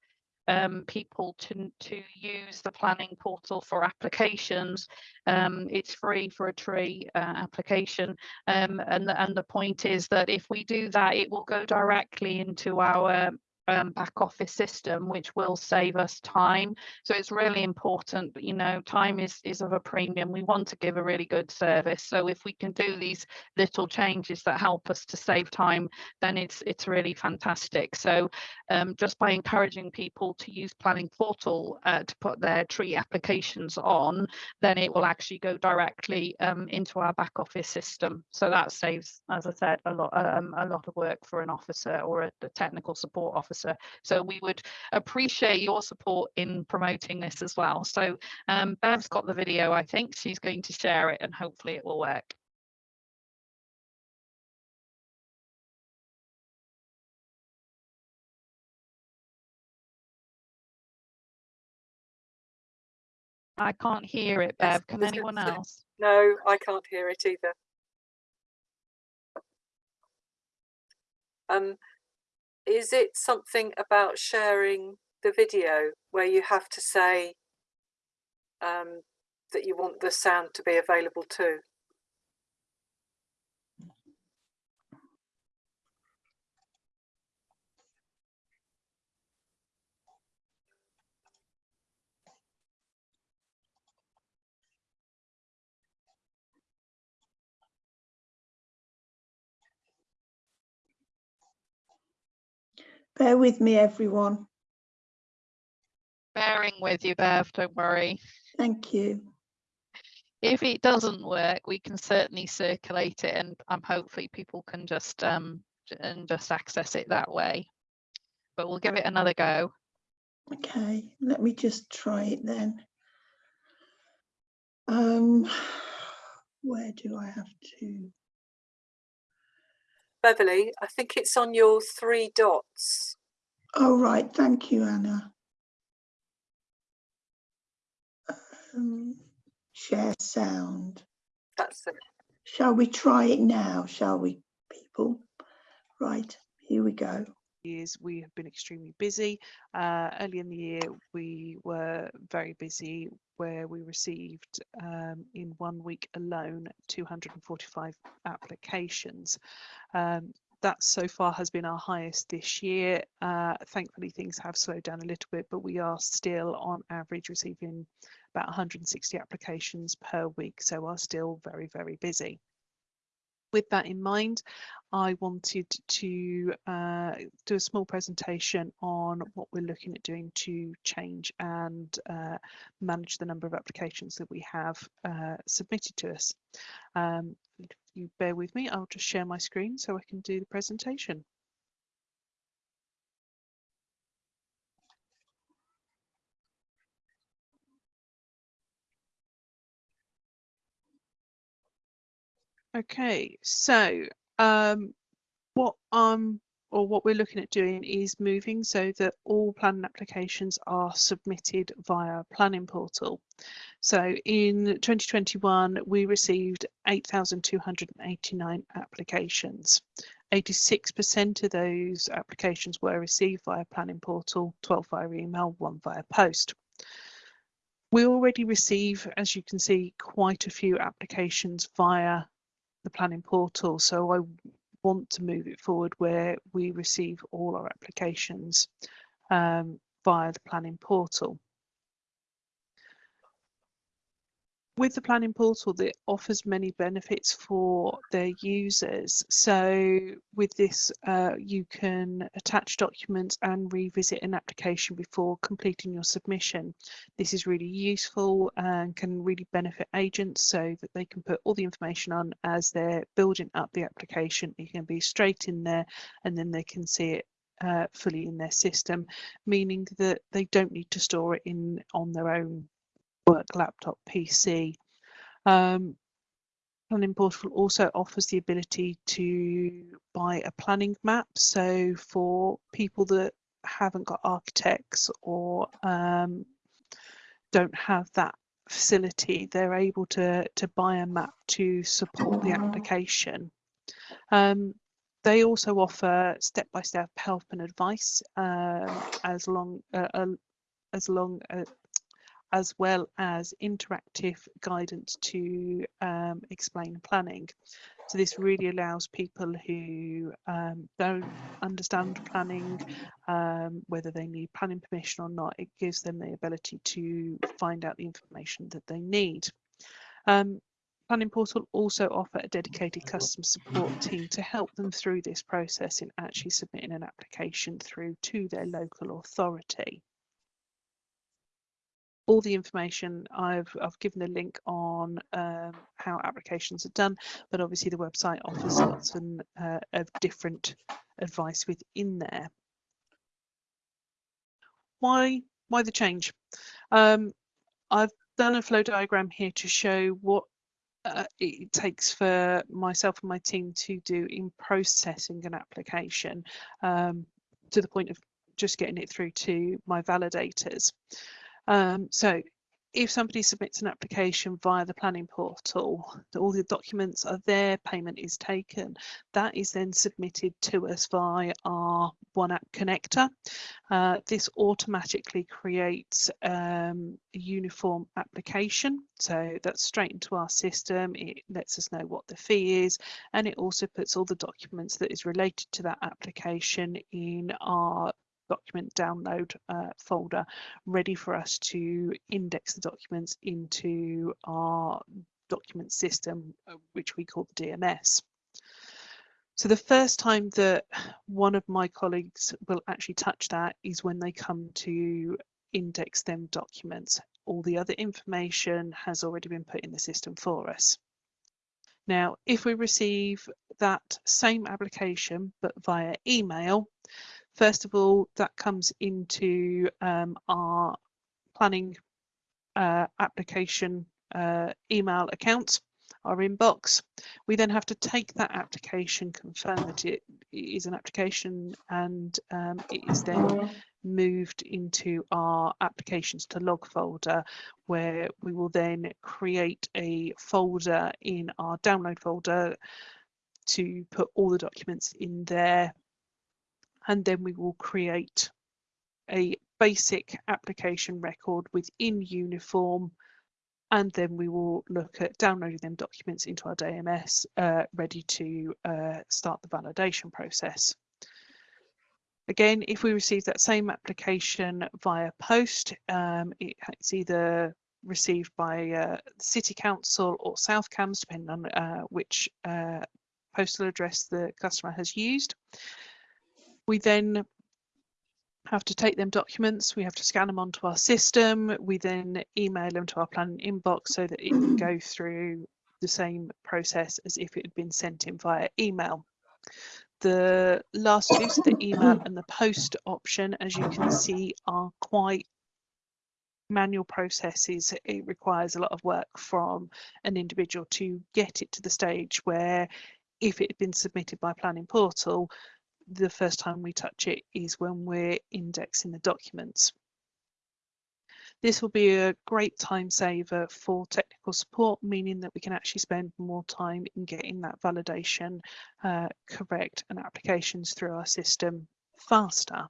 S1: um, people to, to use the planning portal for applications. Um, it's free for a tree uh, application. Um, and, and the point is that if we do that, it will go directly into our um, back office system, which will save us time. So it's really important, you know, time is, is of a premium. We want to give a really good service. So if we can do these little changes that help us to save time, then it's it's really fantastic. So um, just by encouraging people to use Planning Portal uh, to put their tree applications on, then it will actually go directly um, into our back office system. So that saves, as I said, a lot um, a lot of work for an officer or a, a technical support officer officer. So we would appreciate your support in promoting this as well. So um, Bev's got the video, I think. She's going to share it and hopefully it will work. I can't hear it, Bev. Can anyone else?
S7: No, I can't hear it either. Um, is it something about sharing the video where you have to say um, that you want the sound to be available too?
S6: Bear with me, everyone.
S1: Bearing with you, Bev, don't worry.
S6: Thank you.
S1: If it doesn't work, we can certainly circulate it and um, hopefully people can just um and just access it that way. But we'll give it another go.
S6: Okay, let me just try it then. Um, *sighs* where do I have to?
S7: Beverly, I think it's on your three dots.
S6: Oh, right, thank you, Anna. Um, share sound.
S7: That's it.
S6: Shall we try it now, shall we, people? Right, here we go.
S9: years we have been extremely busy. Uh, early in the year, we were very busy where we received um, in one week alone 245 applications. Um, that so far has been our highest this year. Uh, thankfully, things have slowed down a little bit, but we are still on average receiving about 160 applications per week, so are still very, very busy with that in mind, I wanted to uh, do a small presentation on what we're looking at doing to change and uh, manage the number of applications that we have uh, submitted to us. Um, if you bear with me, I'll just share my screen so I can do the presentation. Okay, so um, what um or what we're looking at doing is moving so that all planning applications are submitted via planning portal. So in 2021, we received 8,289 applications. 86% of those applications were received via planning portal, 12 via email, one via post. We already receive, as you can see, quite a few applications via the planning portal. So I want to move it forward where we receive all our applications um, via the planning portal. With the planning portal, it offers many benefits for their users. So with this, uh, you can attach documents and revisit an application before completing your submission. This is really useful and can really benefit agents so that they can put all the information on as they're building up the application. It can be straight in there and then they can see it uh, fully in their system, meaning that they don't need to store it in on their own work laptop PC. Um, Planning Portal also offers the ability to buy a planning map. So for people that haven't got architects or um, don't have that facility, they're able to, to buy a map to support the application. Um, they also offer step-by-step help and advice um, as long uh, uh, as long uh, as well as interactive guidance to um, explain planning. So this really allows people who um, don't understand planning, um, whether they need planning permission or not, it gives them the ability to find out the information that they need. Um, Planning Portal also offer a dedicated customer support team to help them through this process in actually submitting an application through to their local authority all the information I've I've given a link on um, how applications are done, but obviously the website offers lots of, uh, of different advice within there. why why the change? Um, I've done a flow diagram here to show what uh, it takes for myself and my team to do in processing an application um, to the point of just getting it through to my validators. Um, so if somebody submits an application via the planning portal, all the documents are there, payment is taken, that is then submitted to us via our One App connector. Uh, this automatically creates um, a uniform application. So that's straight into our system. It lets us know what the fee is, and it also puts all the documents that is related to that application in our document download uh, folder ready for us to index the documents into our document system, uh, which we call the DMS. So the first time that one of my colleagues will actually touch that is when they come to index them documents. All the other information has already been put in the system for us. Now, if we receive that same application, but via email, First of all, that comes into um, our planning uh, application uh, email account, our inbox. We then have to take that application, confirm that it is an application, and um, it is then moved into our applications to log folder where we will then create a folder in our download folder to put all the documents in there and then we will create a basic application record within uniform and then we will look at downloading them documents into our DMS uh, ready to uh, start the validation process. Again, if we receive that same application via post, um, it's either received by uh, City Council or South Cambs, depending on uh, which uh, postal address the customer has used. We then have to take them documents, we have to scan them onto our system, we then email them to our planning inbox so that it can go *clears throat* through the same process as if it had been sent in via email. The last two, the email *clears throat* and the post option, as you can see, are quite manual processes. It requires a lot of work from an individual to get it to the stage where if it had been submitted by planning portal, the first time we touch it is when we're indexing the documents. This will be a great time saver for technical support, meaning that we can actually spend more time in getting that validation uh, correct and applications through our system faster.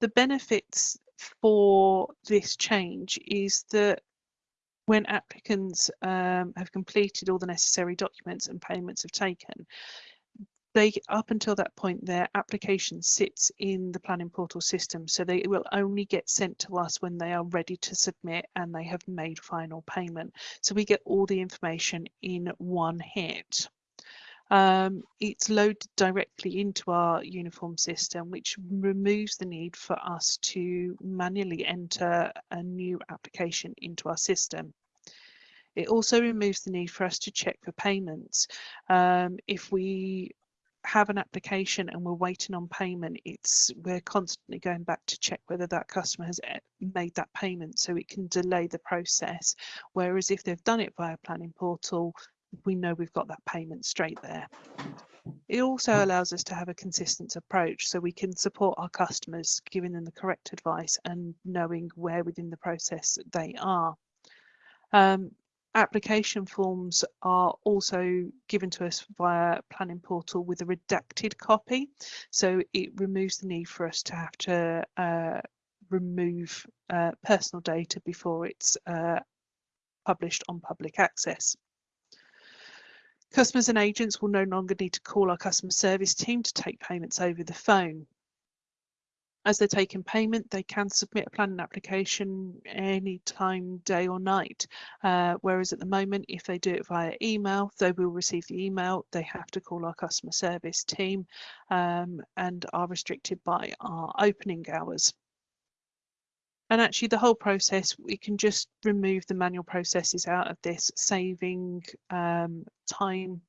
S9: The benefits for this change is that when applicants um, have completed all the necessary documents and payments have taken, they up until that point their application sits in the planning portal system. So they will only get sent to us when they are ready to submit and they have made final payment. So we get all the information in one hit. Um, it's loaded directly into our uniform system which removes the need for us to manually enter a new application into our system. It also removes the need for us to check for payments. Um, if we have an application and we're waiting on payment, it's we're constantly going back to check whether that customer has eh, made that payment so it can delay the process. Whereas if they've done it via planning portal, we know we've got that payment straight there. It also allows us to have a consistent approach so we can support our customers, giving them the correct advice and knowing where within the process they are. Um, application forms are also given to us via planning portal with a redacted copy so it removes the need for us to have to uh, remove uh, personal data before it's uh, published on public access. Customers and agents will no longer need to call our customer service team to take payments over the phone. As they're taking payment, they can submit a planning application any time, day or night. Uh, whereas at the moment, if they do it via email, they will receive the email. They have to call our customer service team um, and are restricted by our opening hours. And actually the whole process, we can just remove the manual processes out of this, saving um, time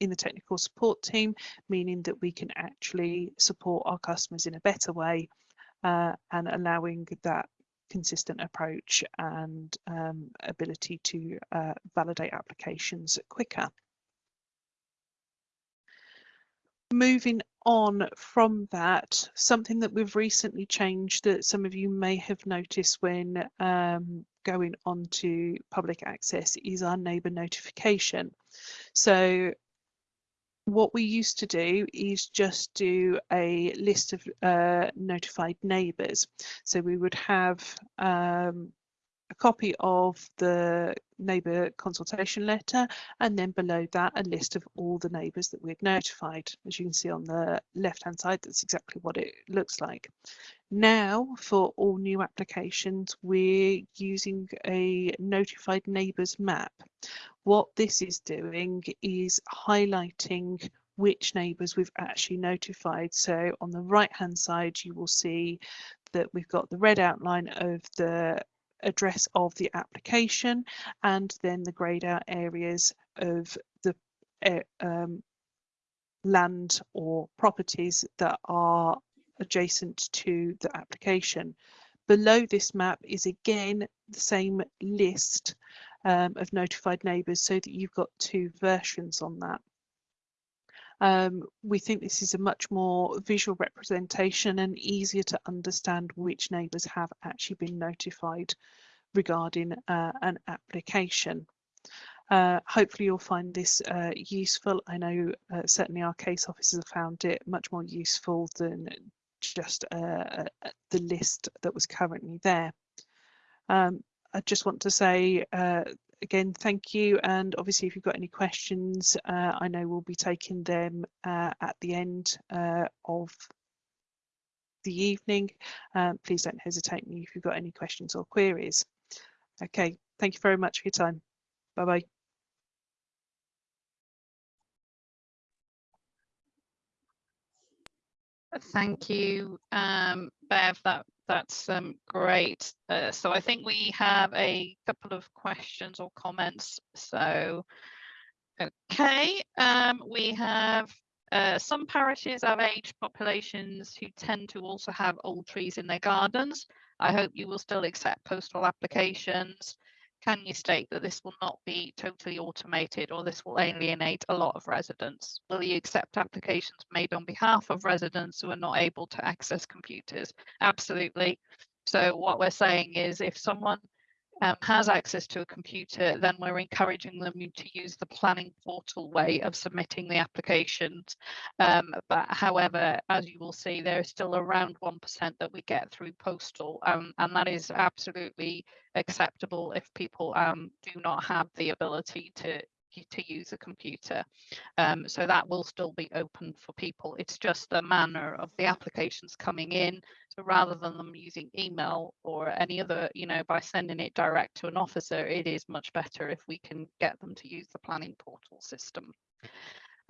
S9: in the technical support team, meaning that we can actually support our customers in a better way uh, and allowing that consistent approach and um, ability to uh, validate applications quicker. Moving on from that, something that we've recently changed that some of you may have noticed when um, going on to public access is our neighbour notification. So what we used to do is just do a list of uh, notified neighbours. So we would have um, a copy of the neighbour consultation letter and then below that a list of all the neighbours that we'd notified. As you can see on the left hand side, that's exactly what it looks like. Now for all new applications, we're using a notified neighbours map. What this is doing is highlighting which neighbours we've actually notified. So on the right hand side, you will see that we've got the red outline of the address of the application and then the greyed out areas of the uh, um, land or properties that are adjacent to the application. Below this map is again the same list um, of notified neighbours so that you've got two versions on that. Um, we think this is a much more visual representation and easier to understand which neighbours have actually been notified regarding uh, an application. Uh, hopefully you'll find this uh, useful. I know uh, certainly our case officers have found it much more useful than just uh, uh, the list that was currently there. Um, I just want to say again, thank you. And obviously, if you've got any questions, uh, I know we'll be taking them uh, at the end uh, of the evening. Um, please don't hesitate me if you've got any questions or queries. Okay, thank you very much for your time. Bye bye.
S1: Thank you, um, Bev. That that's um, great. Uh, so I think we have a couple of questions or comments. So, okay, um, we have uh, some parishes have aged populations who tend to also have old trees in their gardens. I hope you will still accept postal applications. Can you state that this will not be totally automated or this will alienate a lot of residents? Will you accept applications made on behalf of residents who are not able to access computers? Absolutely. So what we're saying is if someone um, has access to a computer, then we're encouraging them to use the planning portal way of submitting the applications. Um, but however, as you will see, there is still around 1% that we get through postal, um, and that is absolutely acceptable if people um, do not have the ability to to use a computer. Um, so that will still be open for people. It's just the manner of the applications coming in. So rather than them using email or any other, you know, by sending it direct to an officer, it is much better if we can get them to use the planning portal system.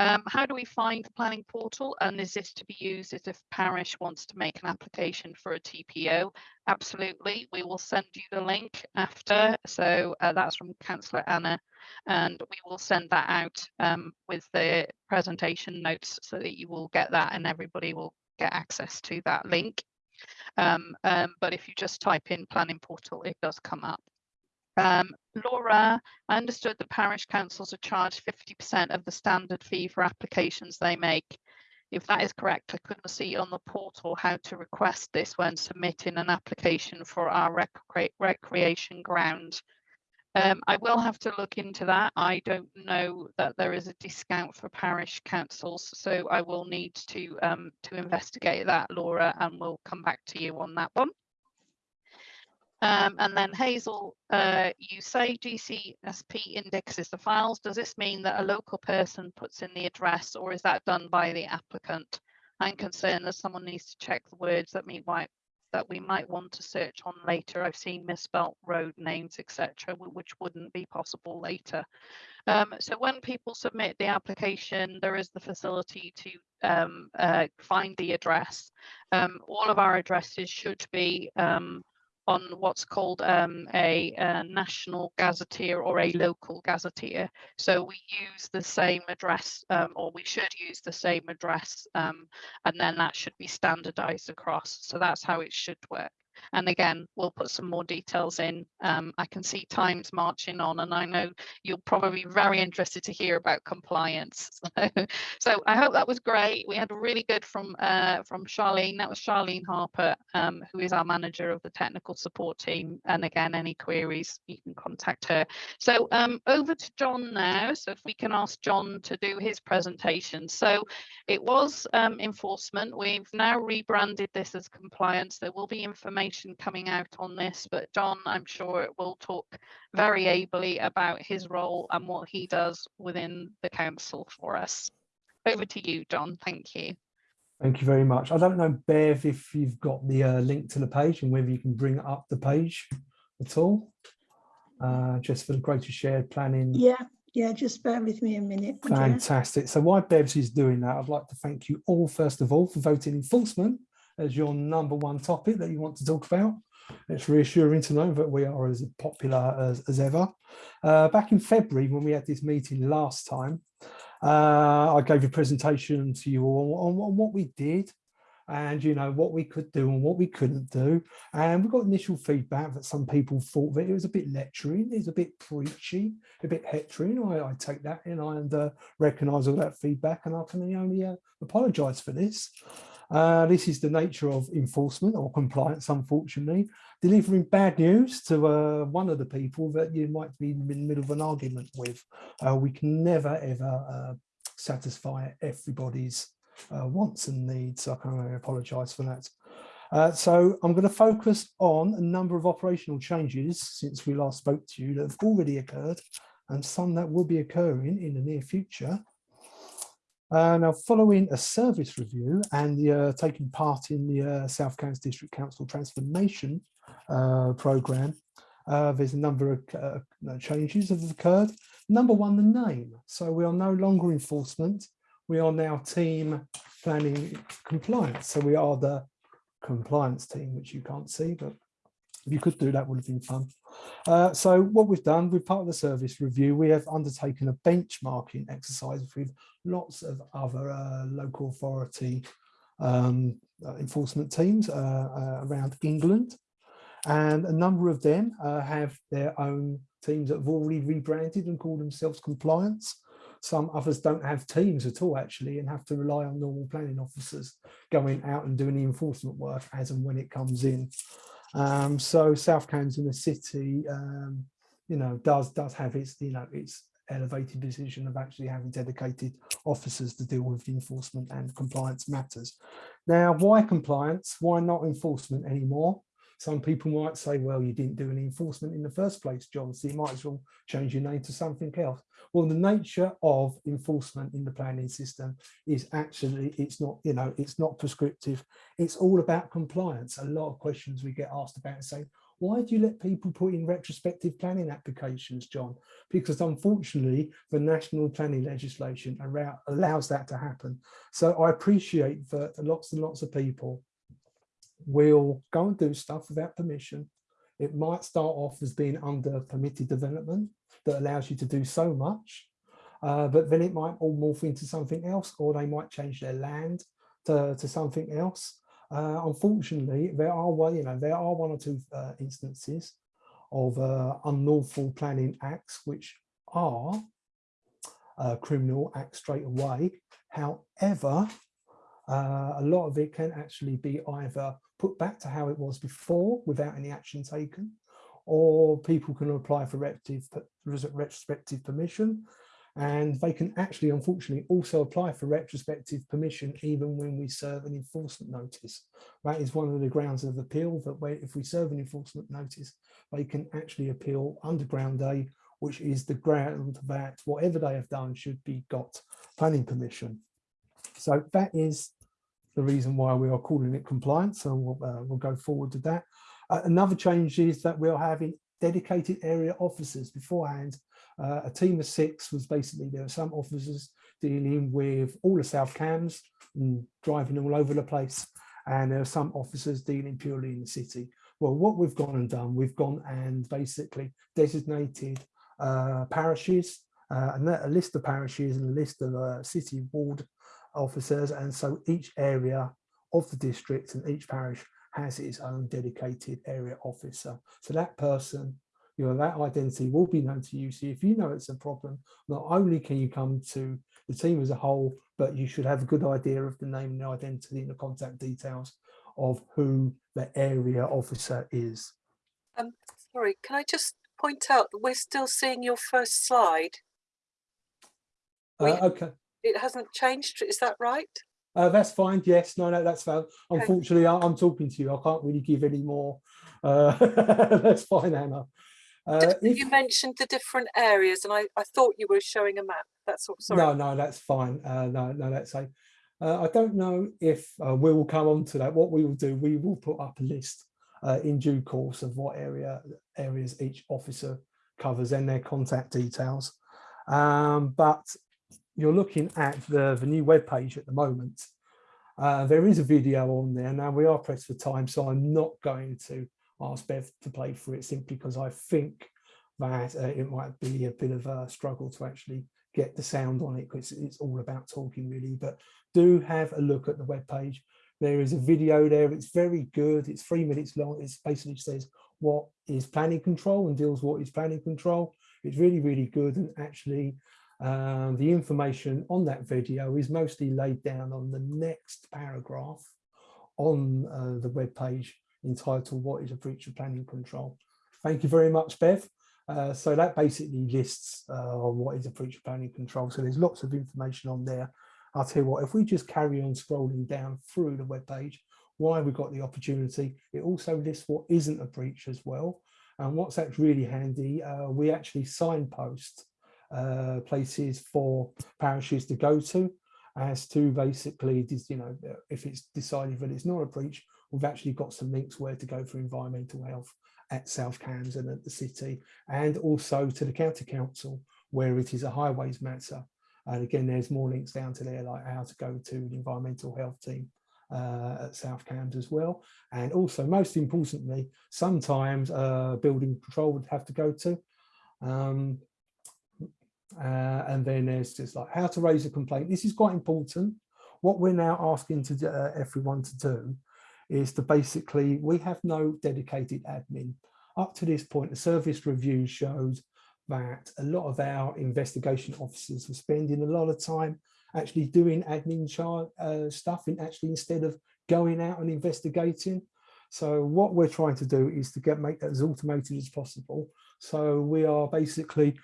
S1: Um, how do we find the planning portal and is this to be used as if parish wants to make an application for a TPO? Absolutely, we will send you the link after. So uh, that's from Councillor Anna and we will send that out um, with the presentation notes so that you will get that and everybody will get access to that link. Um, um, but if you just type in planning portal, it does come up. Um, Laura, I understood that parish councils are charged 50% of the standard fee for applications they make. If that is correct, I couldn't see on the portal how to request this when submitting an application for our rec recreation ground. Um, I will have to look into that. I don't know that there is a discount for parish councils, so I will need to um, to investigate that, Laura, and we'll come back to you on that one. Um, and then Hazel, uh, you say GCSP indexes the files. Does this mean that a local person puts in the address or is that done by the applicant? I'm concerned that someone needs to check the words that we might that we might want to search on later. I've seen misspelt road names, etc., which wouldn't be possible later. Um, so when people submit the application, there is the facility to um, uh, find the address. Um, all of our addresses should be um, on what's called um, a, a, national gazetteer or a local gazetteer. So we use the same address um, or we should use the same address um, and then that should be standardized across. So that's how it should work. And again, we'll put some more details in. Um, I can see times marching on, and I know you'll probably be very interested to hear about compliance. *laughs* So, so I hope that was great. We had a really good from uh, from Charlene. That was Charlene Harper, um, who is our manager of the technical support team. And again, any queries, you can contact her. So um, over to John now. So if we can ask John to do his presentation. So it was um, enforcement. We've now rebranded this as compliance. There will be information information coming out on this, but John, I'm sure, it will talk very ably about his role and what he does within the council for us. Over to you, John. Thank you.
S5: Thank you very much. I don't know, Bev, if you've got the uh, link to the page and whether you can bring up the page at all, uh, just for the greater shared planning.
S6: Yeah, yeah, just bear with me a minute.
S5: Fantastic. So while Bevs is doing that, I'd like to thank you all, first of all, for voting in enforcement as your number one topic that you want to talk about. It's reassuring to know that we are as popular as, as ever. Uh, back in February, when we had this meeting last time, uh, I gave a presentation to you all on, on, what we did and you know what we could do and what we couldn't do and we got initial feedback that some people thought that it was a bit lecturing it was a bit preachy a bit hectoring I, I take that in and uh, recognize all that feedback and I can only uh, apologize for this uh, this is the nature of enforcement or compliance, unfortunately, delivering bad news to uh, one of the people that you might be in the middle of an argument with. Uh, we can never, ever uh, satisfy everybody's uh, wants and needs. So I can only apologise for that. So I'm going to focus on a number of operational changes since we last spoke to you that have already occurred and some that will be occurring in the near future. Uh, now, following a service review and the, uh, taking part in the uh, South Cambs District Council Transformation uh, Programme, uh, there's a number of uh, changes that have occurred. Number one, the name. So we are no longer enforcement. We are now team planning compliance. So we are the compliance team, which you can't see, but if you could do that would have been fun. Uh, so what we've done, with part of the service review, we have undertaken a benchmarking exercise with lots of other uh, local authority um, uh, enforcement teams uh, uh, around England. And a number of them uh, have their own teams that have already rebranded and call themselves compliance. Some others don't have teams at all actually and have to rely on normal planning officers going out and doing the enforcement work as and when it comes in. Um, so South Cambs in the city, um, you know, does does have its, you know, its elevated position of actually having dedicated officers to deal with enforcement and compliance matters. Now, why compliance? Why not enforcement anymore? Some people might say, well, you didn't do any enforcement in the first place, John, so you might as well change your name to something else. Well, the nature of enforcement in the planning system is actually, it's not, you know, it's not prescriptive. It's all about compliance. A lot of questions we get asked about saying, why do you let people put in retrospective planning applications, John? Because unfortunately, the national planning legislation allows that to happen. So I appreciate that lots and lots of people will go and do stuff without permission. It might start off as being under permitted development that allows you to do so much, uh, but then it might all morph into something else, or they might change their land to, to something else. Uh, unfortunately, there are well, you know, there are one or two uh, instances of uh, unlawful planning acts which are uh, criminal acts straight away. However, uh, a lot of it can actually be either put back to how it was before without any action taken, or people can apply for retrospective permission and they can actually, unfortunately, also apply for retrospective permission even when we serve an enforcement notice. That is one of the grounds of appeal that if we serve an enforcement notice, they can actually appeal under ground A, which is the ground that whatever they have done should be got planning permission. So that is the reason why we are calling it compliance. So we'll, uh, we'll go forward to that. Uh, another change is that we're having dedicated area officers beforehand. Uh, a team of six was basically, there were some officers dealing with all the South Cambs and driving all over the place. And there are some officers dealing purely in the city. Well, what we've gone and done, we've gone and basically designated uh, parishes, uh, and a list of parishes and a list of uh, city ward officers. And so each area of the district and each parish has its own dedicated area officer. So that person, you know, that identity will be known to you. So if you know it's a problem, not only can you come to the team as a whole, but you should have a good idea of the name and the identity and the contact details of who the area officer is.
S7: Um, sorry, can I just point out that we're still seeing your first slide?
S5: Uh, okay,
S7: It hasn't changed, is that right?
S5: uh, that's fine. Yes, no, no, that's fine. Unfortunately, I, I'm talking to you. I can't really give any more. Uh, *laughs* that's fine, Anna. Uh, if-
S7: You mentioned the different areas and I, I thought you were showing a map, that's all, sorry.
S5: No, no, that's fine. Uh, no, no, that's a. Uh, I don't know if uh, we will come on to that. What we will do, we will put up a list uh, in due course of what area areas each officer covers and their contact details. Um, but you're looking at the, the new web page at the moment. Uh, there is a video on there. Now we are pressed for time, so I'm not going to ask Bev to play for it simply because I think that uh, it might be a bit of a struggle to actually get the sound on it because it's all about talking really. But do have a look at the web page. There is a video there. It's very good. It's three minutes long. It basically says what is planning control and deals what is planning control. It's really really good. And actually um, the information on that video is mostly laid down on the next paragraph on uh, the web page entitled what is a breach of planning control thank you very much bev uh, so that basically lists uh, what is a breach of planning control. So there's lots of information on there. I'll tell you what, if we just carry on scrolling down through the web page, why we got the opportunity, it also lists what isn't a breach as well. And what's that's really handy, uh, we actually signpost uh, places for parishes to go to as to basically, you know, if it's decided that it's not a breach, we've actually got some links where to go for environmental health at South Cambs and at the city, and also to the county council where it is a highways matter. And again, there's more links down to there, like how to go to the environmental health team uh, at South Cambs as well. And also, most importantly, sometimes uh, building control would have to go to. Um, uh, and then there's just like how to raise a complaint. This is quite important. What we're now asking to uh, everyone to do is to basically, we have no dedicated admin. Up to this point, the service review shows that a lot of our investigation officers are spending a lot of time actually doing admin uh, stuff and actually instead of going out and investigating. So what we're trying to do is to get make that as automated as possible. So we are basically,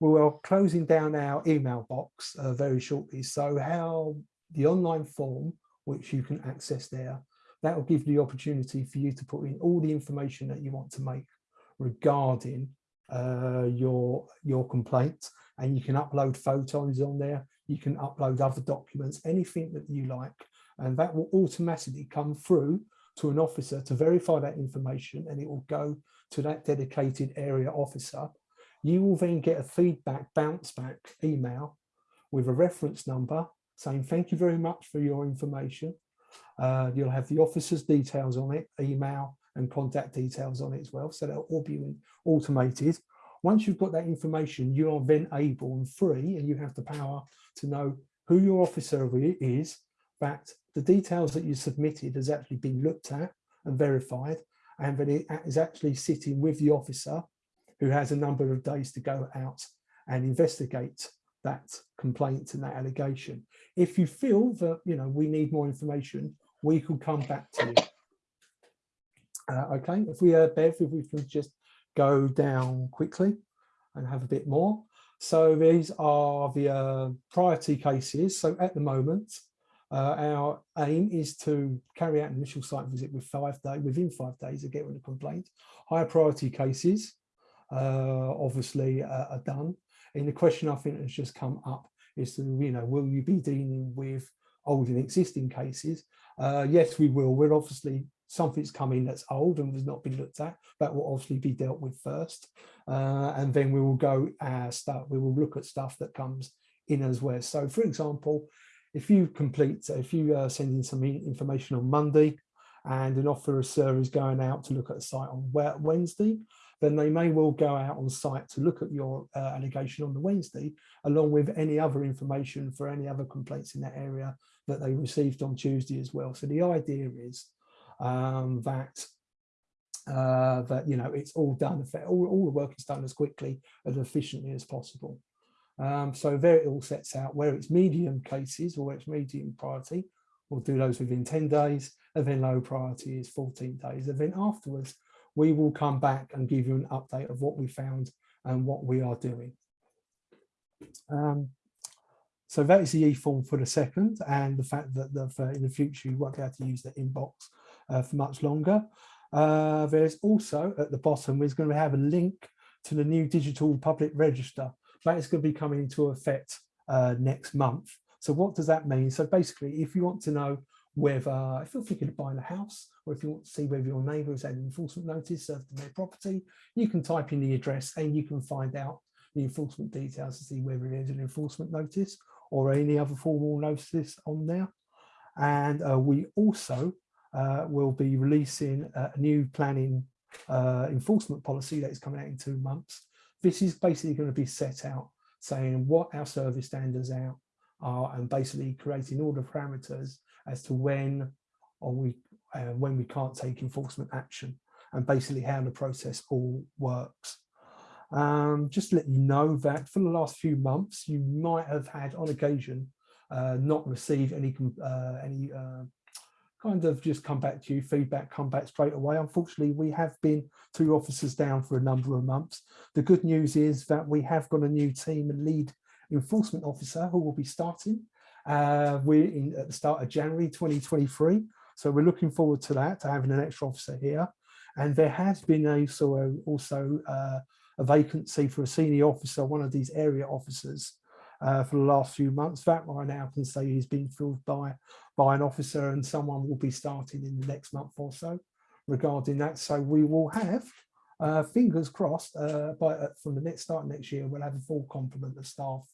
S5: we are closing down our email box uh, very shortly. So how the online form, which you can access there, that will give you the opportunity for you to put in all the information that you want to make regarding uh, your your complaint and you can upload photos on there. You can upload other documents anything that you like. And that will automatically come through to an officer to verify that information. And it will go to that dedicated area officer you will then get a feedback bounce back email with a reference number saying thank you very much for your information uh, you'll have the officer's details on it, email and contact details on it as well. So they'll all be automated. Once you've got that information, you are then able and free, and you have the power to know who your officer is, that the details that you submitted has actually been looked at and verified, and that it is actually sitting with the officer who has a number of days to go out and investigate that complaint and that allegation. If you feel that, you know, we need more information, we could come back to you. Uh, okay, if we, uh, Bev, if we can just go down quickly and have a bit more. So these are the uh, priority cases. So at the moment, uh, our aim is to carry out an initial site visit with five day, within five days of getting a complaint. Higher priority cases, obviously, uh, are done. And the question I think has just come up is, to, you know, will you be dealing with old and existing cases? Uh, yes, we will. We're obviously something's coming that's old and has not been looked at. That will obviously be dealt with first, uh, and then we will go uh, start. We will look at stuff that comes in as well. So, for example, if you complete, if you uh, send in some information on Monday, and an officer is going out to look at a site on Wednesday, then they may well go out on site to look at your uh, allegation on the Wednesday, along with any other information for any other complaints in that area that they received on Tuesday as well. So the idea is um, that uh, that you know it's all done, all, all the work is done as quickly and efficiently as possible. Um, so there it all sets out where it's medium cases or where it's medium priority, we'll do those within 10 days, and then low priority is 14 days. And then afterwards, we will come back and give you an update of what we found and what we are doing. Um, so that is the e-form for the second and the fact that the, in the future you won't be able to use the inbox uh, for much longer. Uh, there's also at the bottom, we're going to have a link to the new digital public register. That is going to be coming into effect uh, next month. So what does that mean? So basically, if you want to know whether, if you're thinking of buying a house, or if you want to see whether your neighbour has had an enforcement notice served on their property, you can type in the address and you can find out the enforcement details to see whether there's an enforcement notice or any other formal notice on there. And uh, we also uh, will be releasing a new planning uh, enforcement policy that is coming out in two months. This is basically going to be set out saying what our service standards are, are and basically creating all the parameters as to when or we uh, when we can't take enforcement action and basically how the process all works. Um, just to let you know that for the last few months, you might have had on occasion uh, not received any uh, any uh, kind of just come back to you, feedback come back straight away. Unfortunately, we have been two officers down for a number of months. The good news is that we have got a new team and lead enforcement officer who will be starting. Uh, we're in at the start of January 2023. So we're looking forward to that, to having an extra officer here. And there has been also, also uh, a vacancy for a senior officer, one of these area officers uh, for the last few months. That right now can say he's been filled by, by an officer and someone will be starting in the next month or so regarding that. So we will have, uh, fingers crossed, uh, by, uh, from the next start next year, we'll have a full complement of staff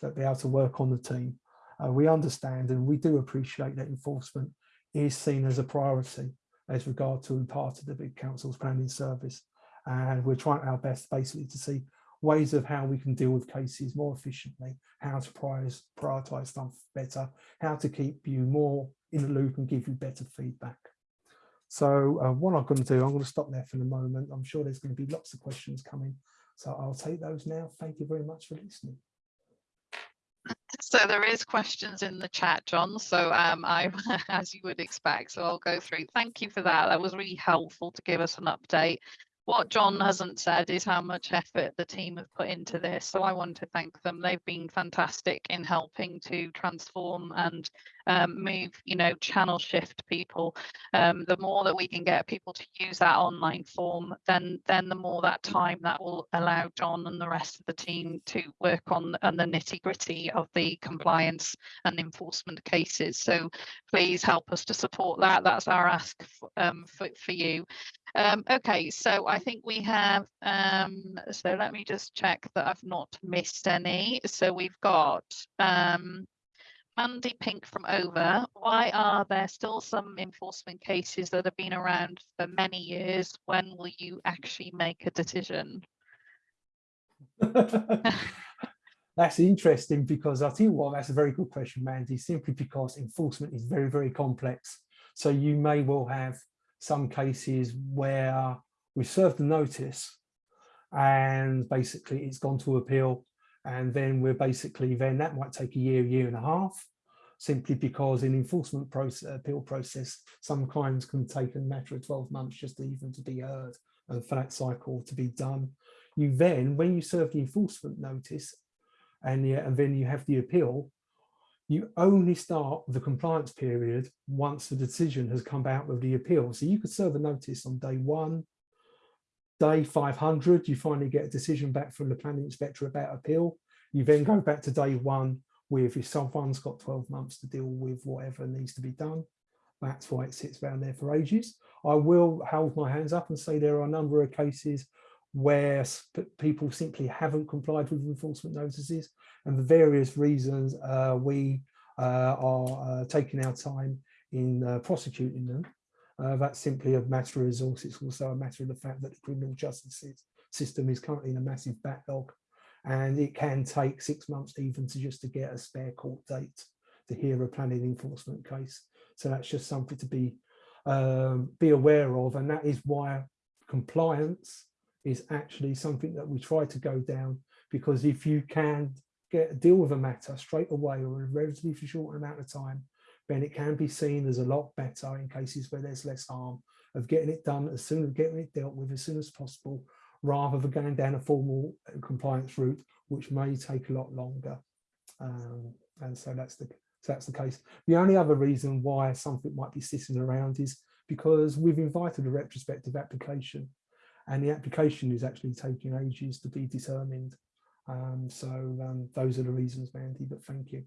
S5: that be able to work on the team. Uh, we understand and we do appreciate that enforcement is seen as a priority as regard to part of the big council's planning service. And we're trying our best basically to see ways of how we can deal with cases more efficiently, how to prioritize, stuff better, how to keep you more in the loop and give you better feedback. So uh, what I'm going to do, I'm going to stop there for the moment. I'm sure there's going to be lots of questions coming. So I'll take those now. Thank you very much for listening.
S1: So there is questions in the chat, John. So um, I, *laughs* as you would expect, so I'll go through. Thank you for that. That was really helpful to give us an update. What John hasn't said is how much effort the team have put into this. So I want to thank them. They've been fantastic in helping to transform and um, move, you know, channel shift people. Um, the more that we can get people to use that online form, then then the more that time that will allow John and the rest of the team to work on, and the nitty gritty of the compliance and enforcement cases. So please help us to support that. That's our ask um, for, for you. Um, okay, so I think we have, um, so let me just check that I've not missed any. So we've got um, Mandy Pink from Over. Why are there still some enforcement cases that have been around for many years? When will you actually make a decision? *laughs*
S5: that's interesting because I think well, that's a very good question, Mandy, simply because enforcement is very, very complex. So you may well have some cases where we served the notice and basically it's gone to appeal and then we're basically then that might take a year year and a half simply because in enforcement process appeal process some crimes can take a matter of 12 months just even to be heard and for that cycle to be done you then when you serve the enforcement notice and and then you have the appeal you only start the compliance period once the decision has come out with the appeal. So you could serve a notice on day one, day 500, you finally get a decision back from the planning inspector about appeal. You then go back to day one with if someone's got 12 months to deal with whatever needs to be done. That's why it sits around there for ages. I will hold my hands up and say there are a number of cases where people simply haven't complied with enforcement notices and for various reasons uh, we uh, are uh, taking our time in uh, prosecuting them Uh, that's simply a matter of resource. It's also a matter of the fact that the criminal justice system is currently in a massive backlog and it can take six months even to just to get a spare court date to hear a planning enforcement case. So that's just something to be um, be aware of, and that is why compliance is actually something that we try to go down because if you can get a deal with a matter straight away or in a relatively short amount of time, then it can be seen as a lot better in cases where there's less harm of getting it done as soon as getting it dealt with as soon as possible, rather than going down a formal compliance route, which may take a lot longer. Um, and so that's the so that's the case. The only other reason why something might be sitting around is because we've invited a retrospective application and the application is actually taking ages to be determined. Um, so um, those are the reasons, Mandy, but thank you.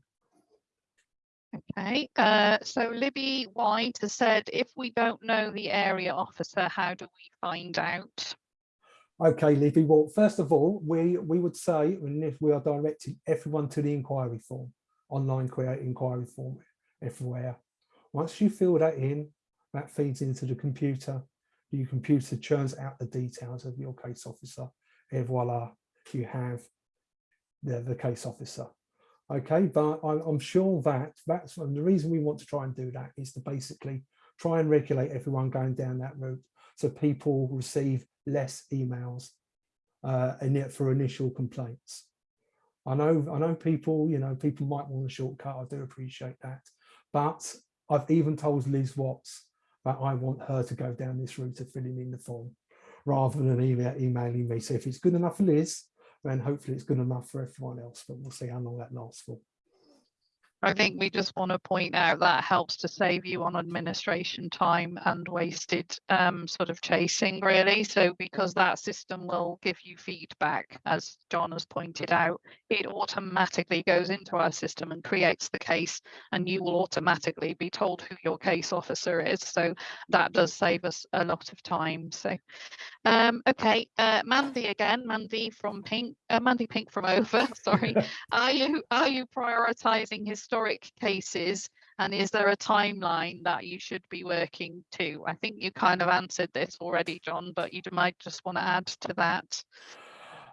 S1: Okay, uh, so Libby White has said, if we don't know the area officer, how do we find out?
S5: Okay, Libby, well, first of all, we, we would say, and if we are directing everyone to the inquiry form, online create inquiry form everywhere. Once you fill that in, that feeds into the computer. Your computer churns out the details of your case officer. Et voila, you have the, the case officer. Okay, but I'm, I'm sure that that's and the reason we want to try and do that is to basically try and regulate everyone going down that route so people receive less emails uh, it for initial complaints. I know, I know people, you know, people might want a shortcut. I do appreciate that. But I've even told Liz Watts that I want her to go down this route of filling in the form rather than email, emailing me. So if it's good enough for Liz, then hopefully it's good enough for everyone else, but we'll see how long that lasts for.
S1: I think we just want to point out that helps to save you on administration time and wasted um, sort of chasing really. So because that system will give you feedback, as John has pointed out, it automatically goes into our system and creates the case and you will automatically be told who your case officer is. So that does save us a lot of time. So um, okay, uh, Mandy again, Mandy from Pink, uh, Mandy Pink from *laughs* Over, sorry. *laughs* are you are you prioritizing historic cases and is there a timeline that you should be working to? I think you kind of answered this already, John, but you might just want to add to that.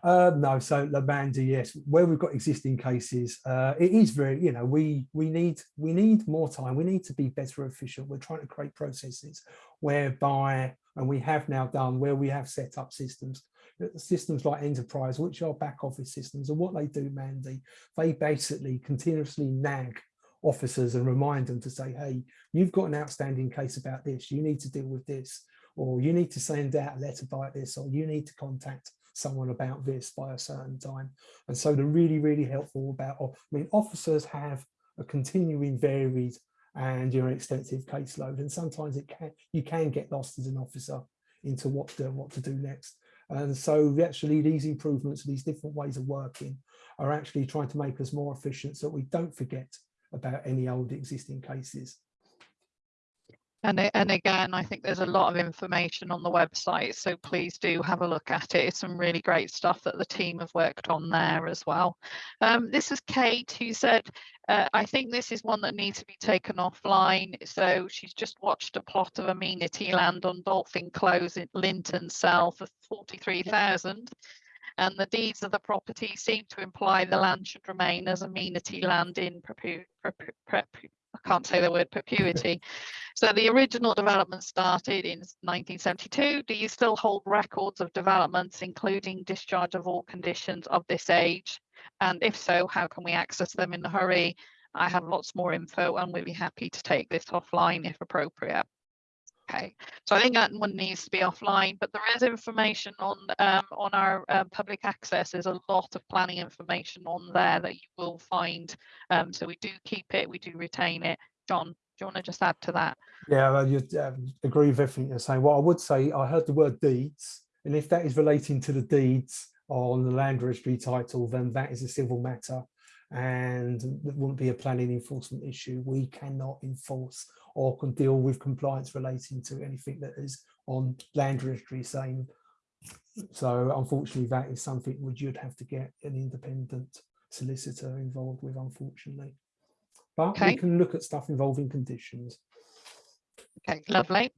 S5: Uh, no, so Mandy, yes, where we've got existing cases, uh, it is very, you know, we we need we need more time. We need to be better efficient. We're trying to create processes whereby, and we have now done where we have set up systems, systems like enterprise, which are back office systems, and what they do, Mandy, they basically continuously nag officers and remind them to say, hey, you've got an outstanding case about this, you need to deal with this, or you need to send out a letter by this, or you need to contact someone about this by a certain time. And so they're really, really helpful about, I mean, officers have a continuing varied and your extensive caseload. And sometimes it can you can get lost as an officer into what to, what to do next. And so actually these improvements, these different ways of working are actually trying to make us more efficient so we don't forget about any old existing cases.
S1: And, and again, I think there's a lot of information on the website, so please do have a look at it. It's some really great stuff that the team have worked on there as well. Um, this is Kate who said, uh, I think this is one that needs to be taken offline. So she's just watched a plot of amenity land on Dolphin Close in Linton Cell for 43,000 and the deeds of the property seem to imply the land should remain as amenity land in I can't say the word perpetuity. so the original development started in 1972. Do you still hold records of developments, including discharge of all conditions of this age? And if so, how can we access them in a hurry? I have lots more info and we'll be happy to take this offline if appropriate. Okay, so I think that one needs to be offline, but there is information on um, on our uh, public access. There's a lot of planning information on there that you will find. Um, so we do keep it, we do retain it. John, do you want to just add to that?
S5: Yeah, I just, um, agree with everything you're saying. What I would say, I heard the word deeds, and if that is relating to the deeds on the land registry title, then that is a civil matter and that wouldn't be a planning enforcement issue. We cannot enforce or can deal with compliance relating to anything that is on land registry saying. So unfortunately, that is something which you'd have to get an independent solicitor involved with, unfortunately. But
S1: Okay.
S5: we can look at stuff involving conditions.
S1: Okay, lovely.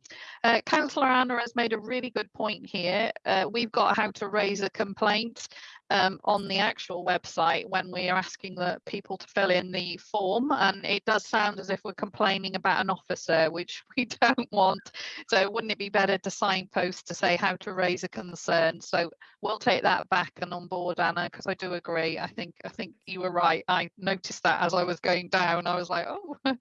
S1: Uh, Councillor Anna has made a really good point here. Uh, we've got how to raise a complaint um, on the actual website when we are asking the people to fill in the form and it does sound as if we're complaining about an officer which *laughs* we don't want. So wouldn't it be better to signpost to say how to raise a concern? So we'll take that back and on board Anna because I do agree. I think I think you were right. I noticed that as I was going down. I was like oh. *laughs*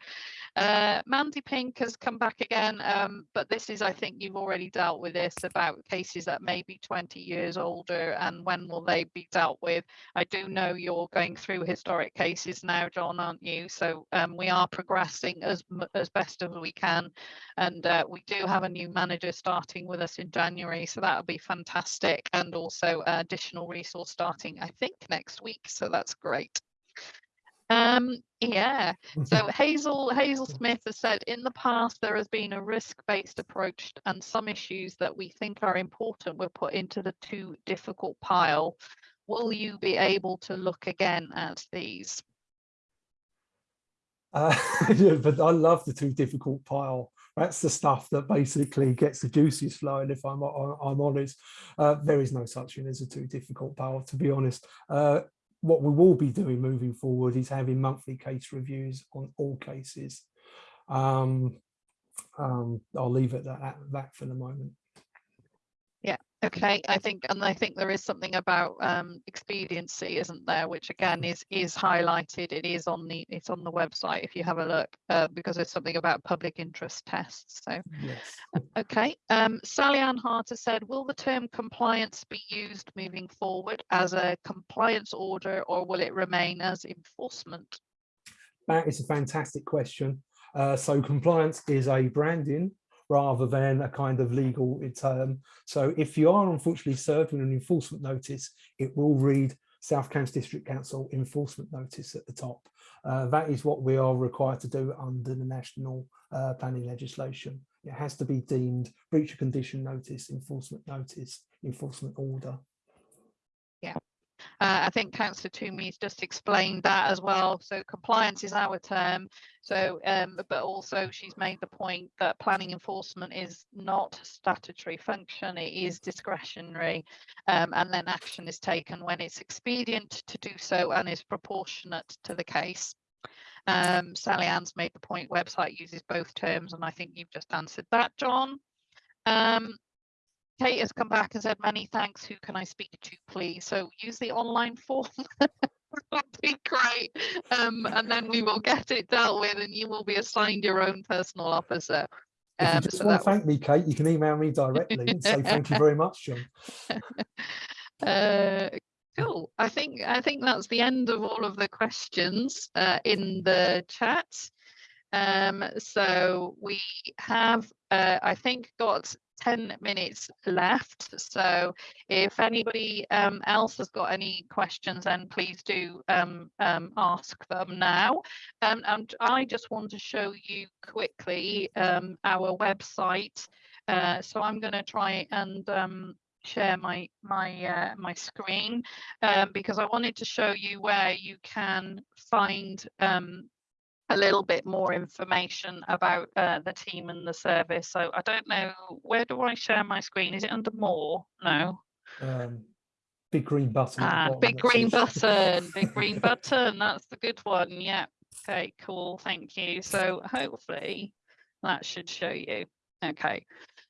S1: Uh, Mandy Pink has come back again um, but this is I think you've already dealt with this about cases that may be 20 years older and when will they be dealt with. I do know you're going through historic cases now, John, aren't you? So um, we are progressing as as best as we can, and uh, we do have a new manager starting with us in January, so that'll be fantastic, and also additional resource starting, I think, next week. So that's great. Um, yeah, *laughs* so Hazel Hazel Smith has said in the past there has been a risk-based approach and some issues that we think are important were put into the too difficult pile. Will you be able to look again at these?
S5: Uh, *laughs* yeah, but I love the too difficult pile. That's the stuff that basically gets the juices flowing. If I'm I'm honest, uh, there is no such thing as a too difficult pile. To be honest, uh, what we will be doing moving forward is having monthly case reviews on all cases. Um, um, I'll leave it at that for the moment.
S1: Okay, I think, and I think there is something about um, expediency, isn't there? Which again is is highlighted. It is on the it's on the website if you have a look, uh, because there's something about public interest tests. So,
S5: yes.
S1: okay. Um, Sally Ann Harter said, will the term compliance be used moving forward as a compliance order, or will it remain as enforcement?
S5: That is a fantastic question. Uh, so compliance is a branding rather than a kind of legal term. So if you are unfortunately served with an enforcement notice, it will read South Cambs District Council enforcement notice at the top. Uh, that is what we are required to do under the national uh, planning legislation. It has to be deemed breach of condition notice, enforcement notice, enforcement order.
S1: Uh, I think Councillor Tumi's just explained that as well. So compliance is our term. So, um, but also she's made the point that planning enforcement is not statutory function. It is discretionary, um, and then action is taken when it's expedient to do so and is proportionate to the case. Um, Sally Ann's made the point website uses both terms, and I think you've just answered that, John. Um, Kate has come back and said, many thanks. Who can I speak to, please? So use the online form. *laughs* That'd be great. Um, and then we will get it dealt with and you will be assigned your own personal officer.
S5: If you um, just so want to thank me, Kate, you can email me directly *laughs* and say thank you very much, John. *laughs*
S1: Uh, cool. I think I think that's the end of all of the questions uh, in the chat. Um, so we have, uh, I think, got 10 minutes left. So if anybody um, else has got any questions, then please do um, um, ask them now. Um, and I just want to show you quickly um, our website. Uh, so I'm going to try and um, share my my uh, my screen because I wanted to show you where you can find a little bit more information about uh, the team and the service. So I don't know, where do I share my screen? Is it under more? No.
S5: Um, big green button.
S1: Ah, big green button, *laughs* big green button. That's the good one. Yeah. Okay, cool. Thank you. So hopefully that should show you. Okay.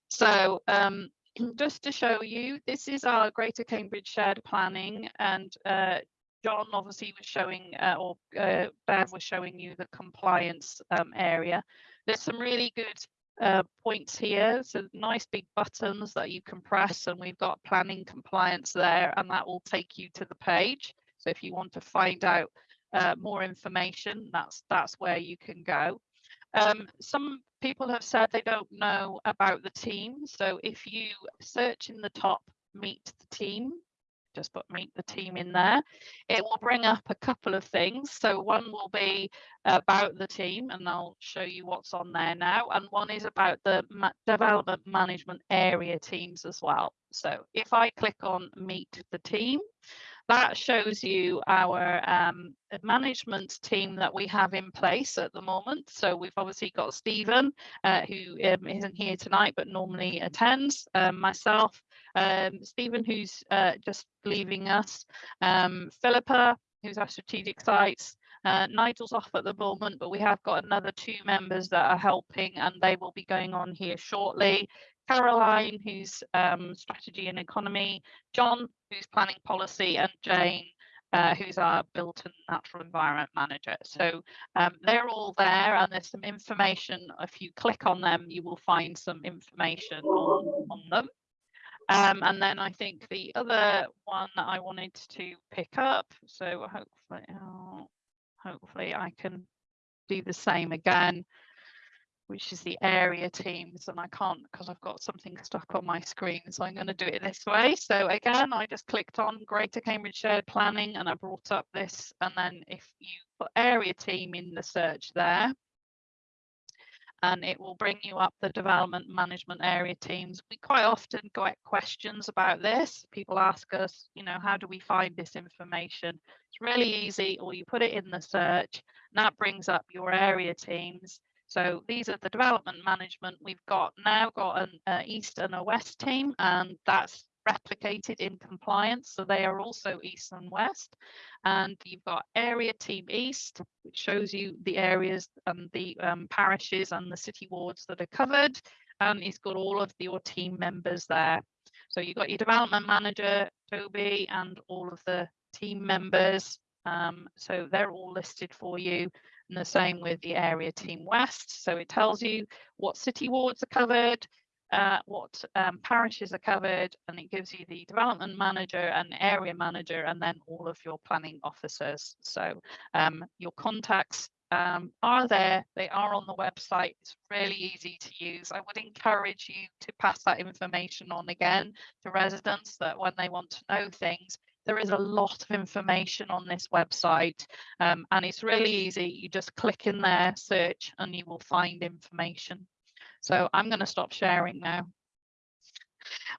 S1: So um, *clears throat* just to show you, this is our Greater Cambridge Shared Planning and uh, John obviously was showing, uh, or uh, Bev was showing you the compliance um, area. There's some really good uh, points here. So nice big buttons that you can press and we've got planning compliance there and that will take you to the page. So if you want to find out uh, more information, that's that's where you can go. Um, some people have said they don't know about the team. So if you search in the top, meet the team, just put meet the team in there. It will bring up a couple of things. So one will be about the team and I'll show you what's on there now. And one is about the development management area teams as well. So if I click on meet the team, that shows you our um, management team that we have in place at the moment. So we've obviously got Stephen, uh, who um, isn't here tonight, but normally attends, um, myself, um, Stephen, who's uh, just leaving us, um, Philippa, who's our strategic sites, uh, Nigel's off at the moment, but we have got another two members that are helping and they will be going on here shortly. Caroline, who's um, strategy and economy, John, who's planning policy, and Jane, uh, who's our built and natural environment manager. So um, they're all there and there's some information. If you click on them, you will find some information on, on them. Um, and then I think the other one that I wanted to pick up, so hopefully, oh, hopefully I can do the same again which is the area teams and I can't because I've got something stuck on my screen so I'm going to do it this way so again I just clicked on Greater Cambridge Shared Planning and I brought up this and then if you put area team in the search there and it will bring you up the development management area teams. We quite often get questions about this. People ask us, you know, how do we find this information? It's really easy, or you put it in the search, and that brings up your area teams. So these are the development management. We've got now got an uh, east and a west team, and that's replicated in compliance. So they are also east and west. And you've got area team east, which shows you the areas and the um, parishes and the city wards that are covered. And it's got all of your team members there. So you've got your development manager, Toby, and all of the team members. Um, so they're all listed for you. And the same with the area team west. So it tells you what city wards are covered, uh, what um, parishes are covered, and it gives you the development manager and area manager, and then all of your planning officers. So um, your contacts um, are there, they are on the website. It's really easy to use. I would encourage you to pass that information on again to residents that when they want to know things, there is a lot of information on this website um, and it's really easy. You just click in there, search, and you will find information. So I'm going to stop sharing now.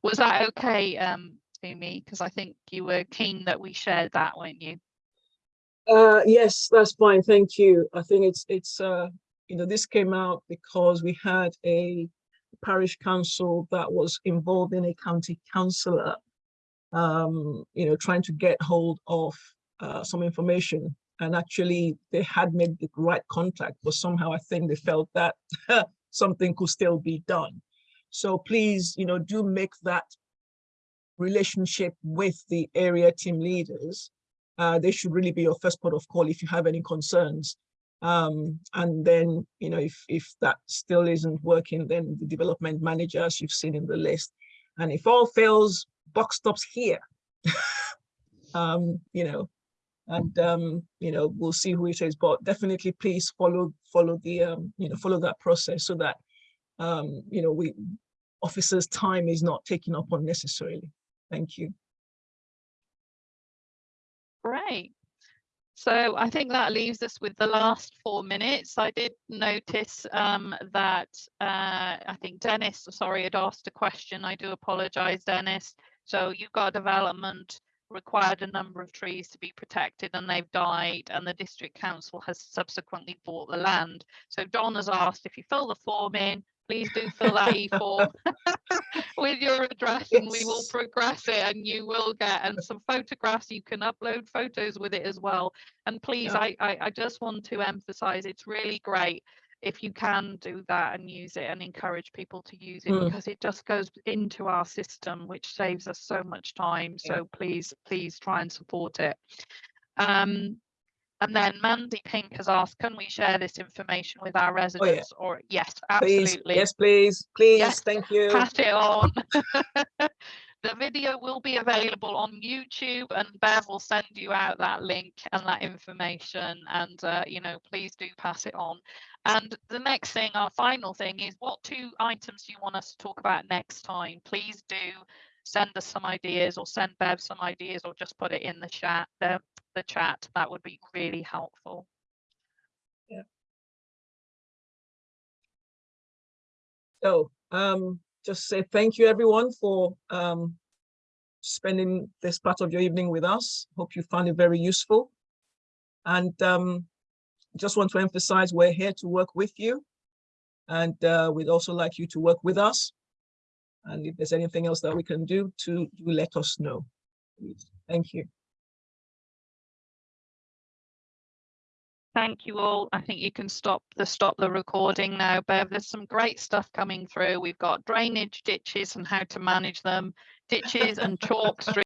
S1: Was that okay um, to me? Because I think you were keen that we shared that, weren't you?
S2: Uh, yes, that's fine. Thank you. I think it's, it's uh, you know, this came out because we had a parish council that was involved in a county councillor um, you know, trying to get hold of uh, some information. And actually they had made the right contact, but somehow I think they felt that *laughs* something could still be done. So please, you know, do make that relationship with the area team leaders. Uh, they should really be your first port of call if you have any concerns. Um, and then, you know, if, if that still isn't working, then the development manager, as you've seen in the list. And if all fails, buck stops here. *laughs* um, you know, and um, you know, we'll see who it is, but definitely please follow follow the um, you know, follow that process so that um, you know, we officers' time is not taken up unnecessarily. Thank you.
S1: Great. So I think that leaves us with the last four minutes. I did notice um, that uh, I think Dennis, sorry, had asked a question. I do apologize, Dennis. So you've got development required a number of trees to be protected and they've died and the district council has subsequently bought the land. So Don has asked if you fill the form in, please do fill that E4 *laughs* with your address and we will progress it and you will get and some photographs you can upload photos with it as well and please
S2: Yeah.
S1: I, I I just want to emphasize it's really great if you can do that and use it and encourage people to use it
S2: Mm.
S1: because it just goes into our system which saves us so much time
S2: Yeah.
S1: so please please try and support it um and then Mandy Pink has asked, can we share this information with our residents? Or yes,
S2: Please,
S1: absolutely.
S2: yes, please, please,
S1: Yes,
S2: thank you.
S1: Pass it on. *laughs* the video will be available on YouTube and Bev will send you out that link and that information and uh, you know please do pass it on. And the next thing, our final thing is what two items do you want us to talk about next time? Please do send us some ideas or send Bev some ideas or just put it in the chat the, the chat. That would be really helpful. Yeah.
S2: So um, just say thank you everyone for um, spending this part of your evening with us. Hope you found it very useful. And um, just want to emphasize we're here to work with you. And uh, we'd also like you to work with us. And if there's anything else that we can do to, do let us know. Thank you.
S1: Thank you all. I think you can stop the stop the recording now, Bev. There's some great stuff coming through. We've got drainage ditches and how to manage them, ditches and chalk *laughs* streets.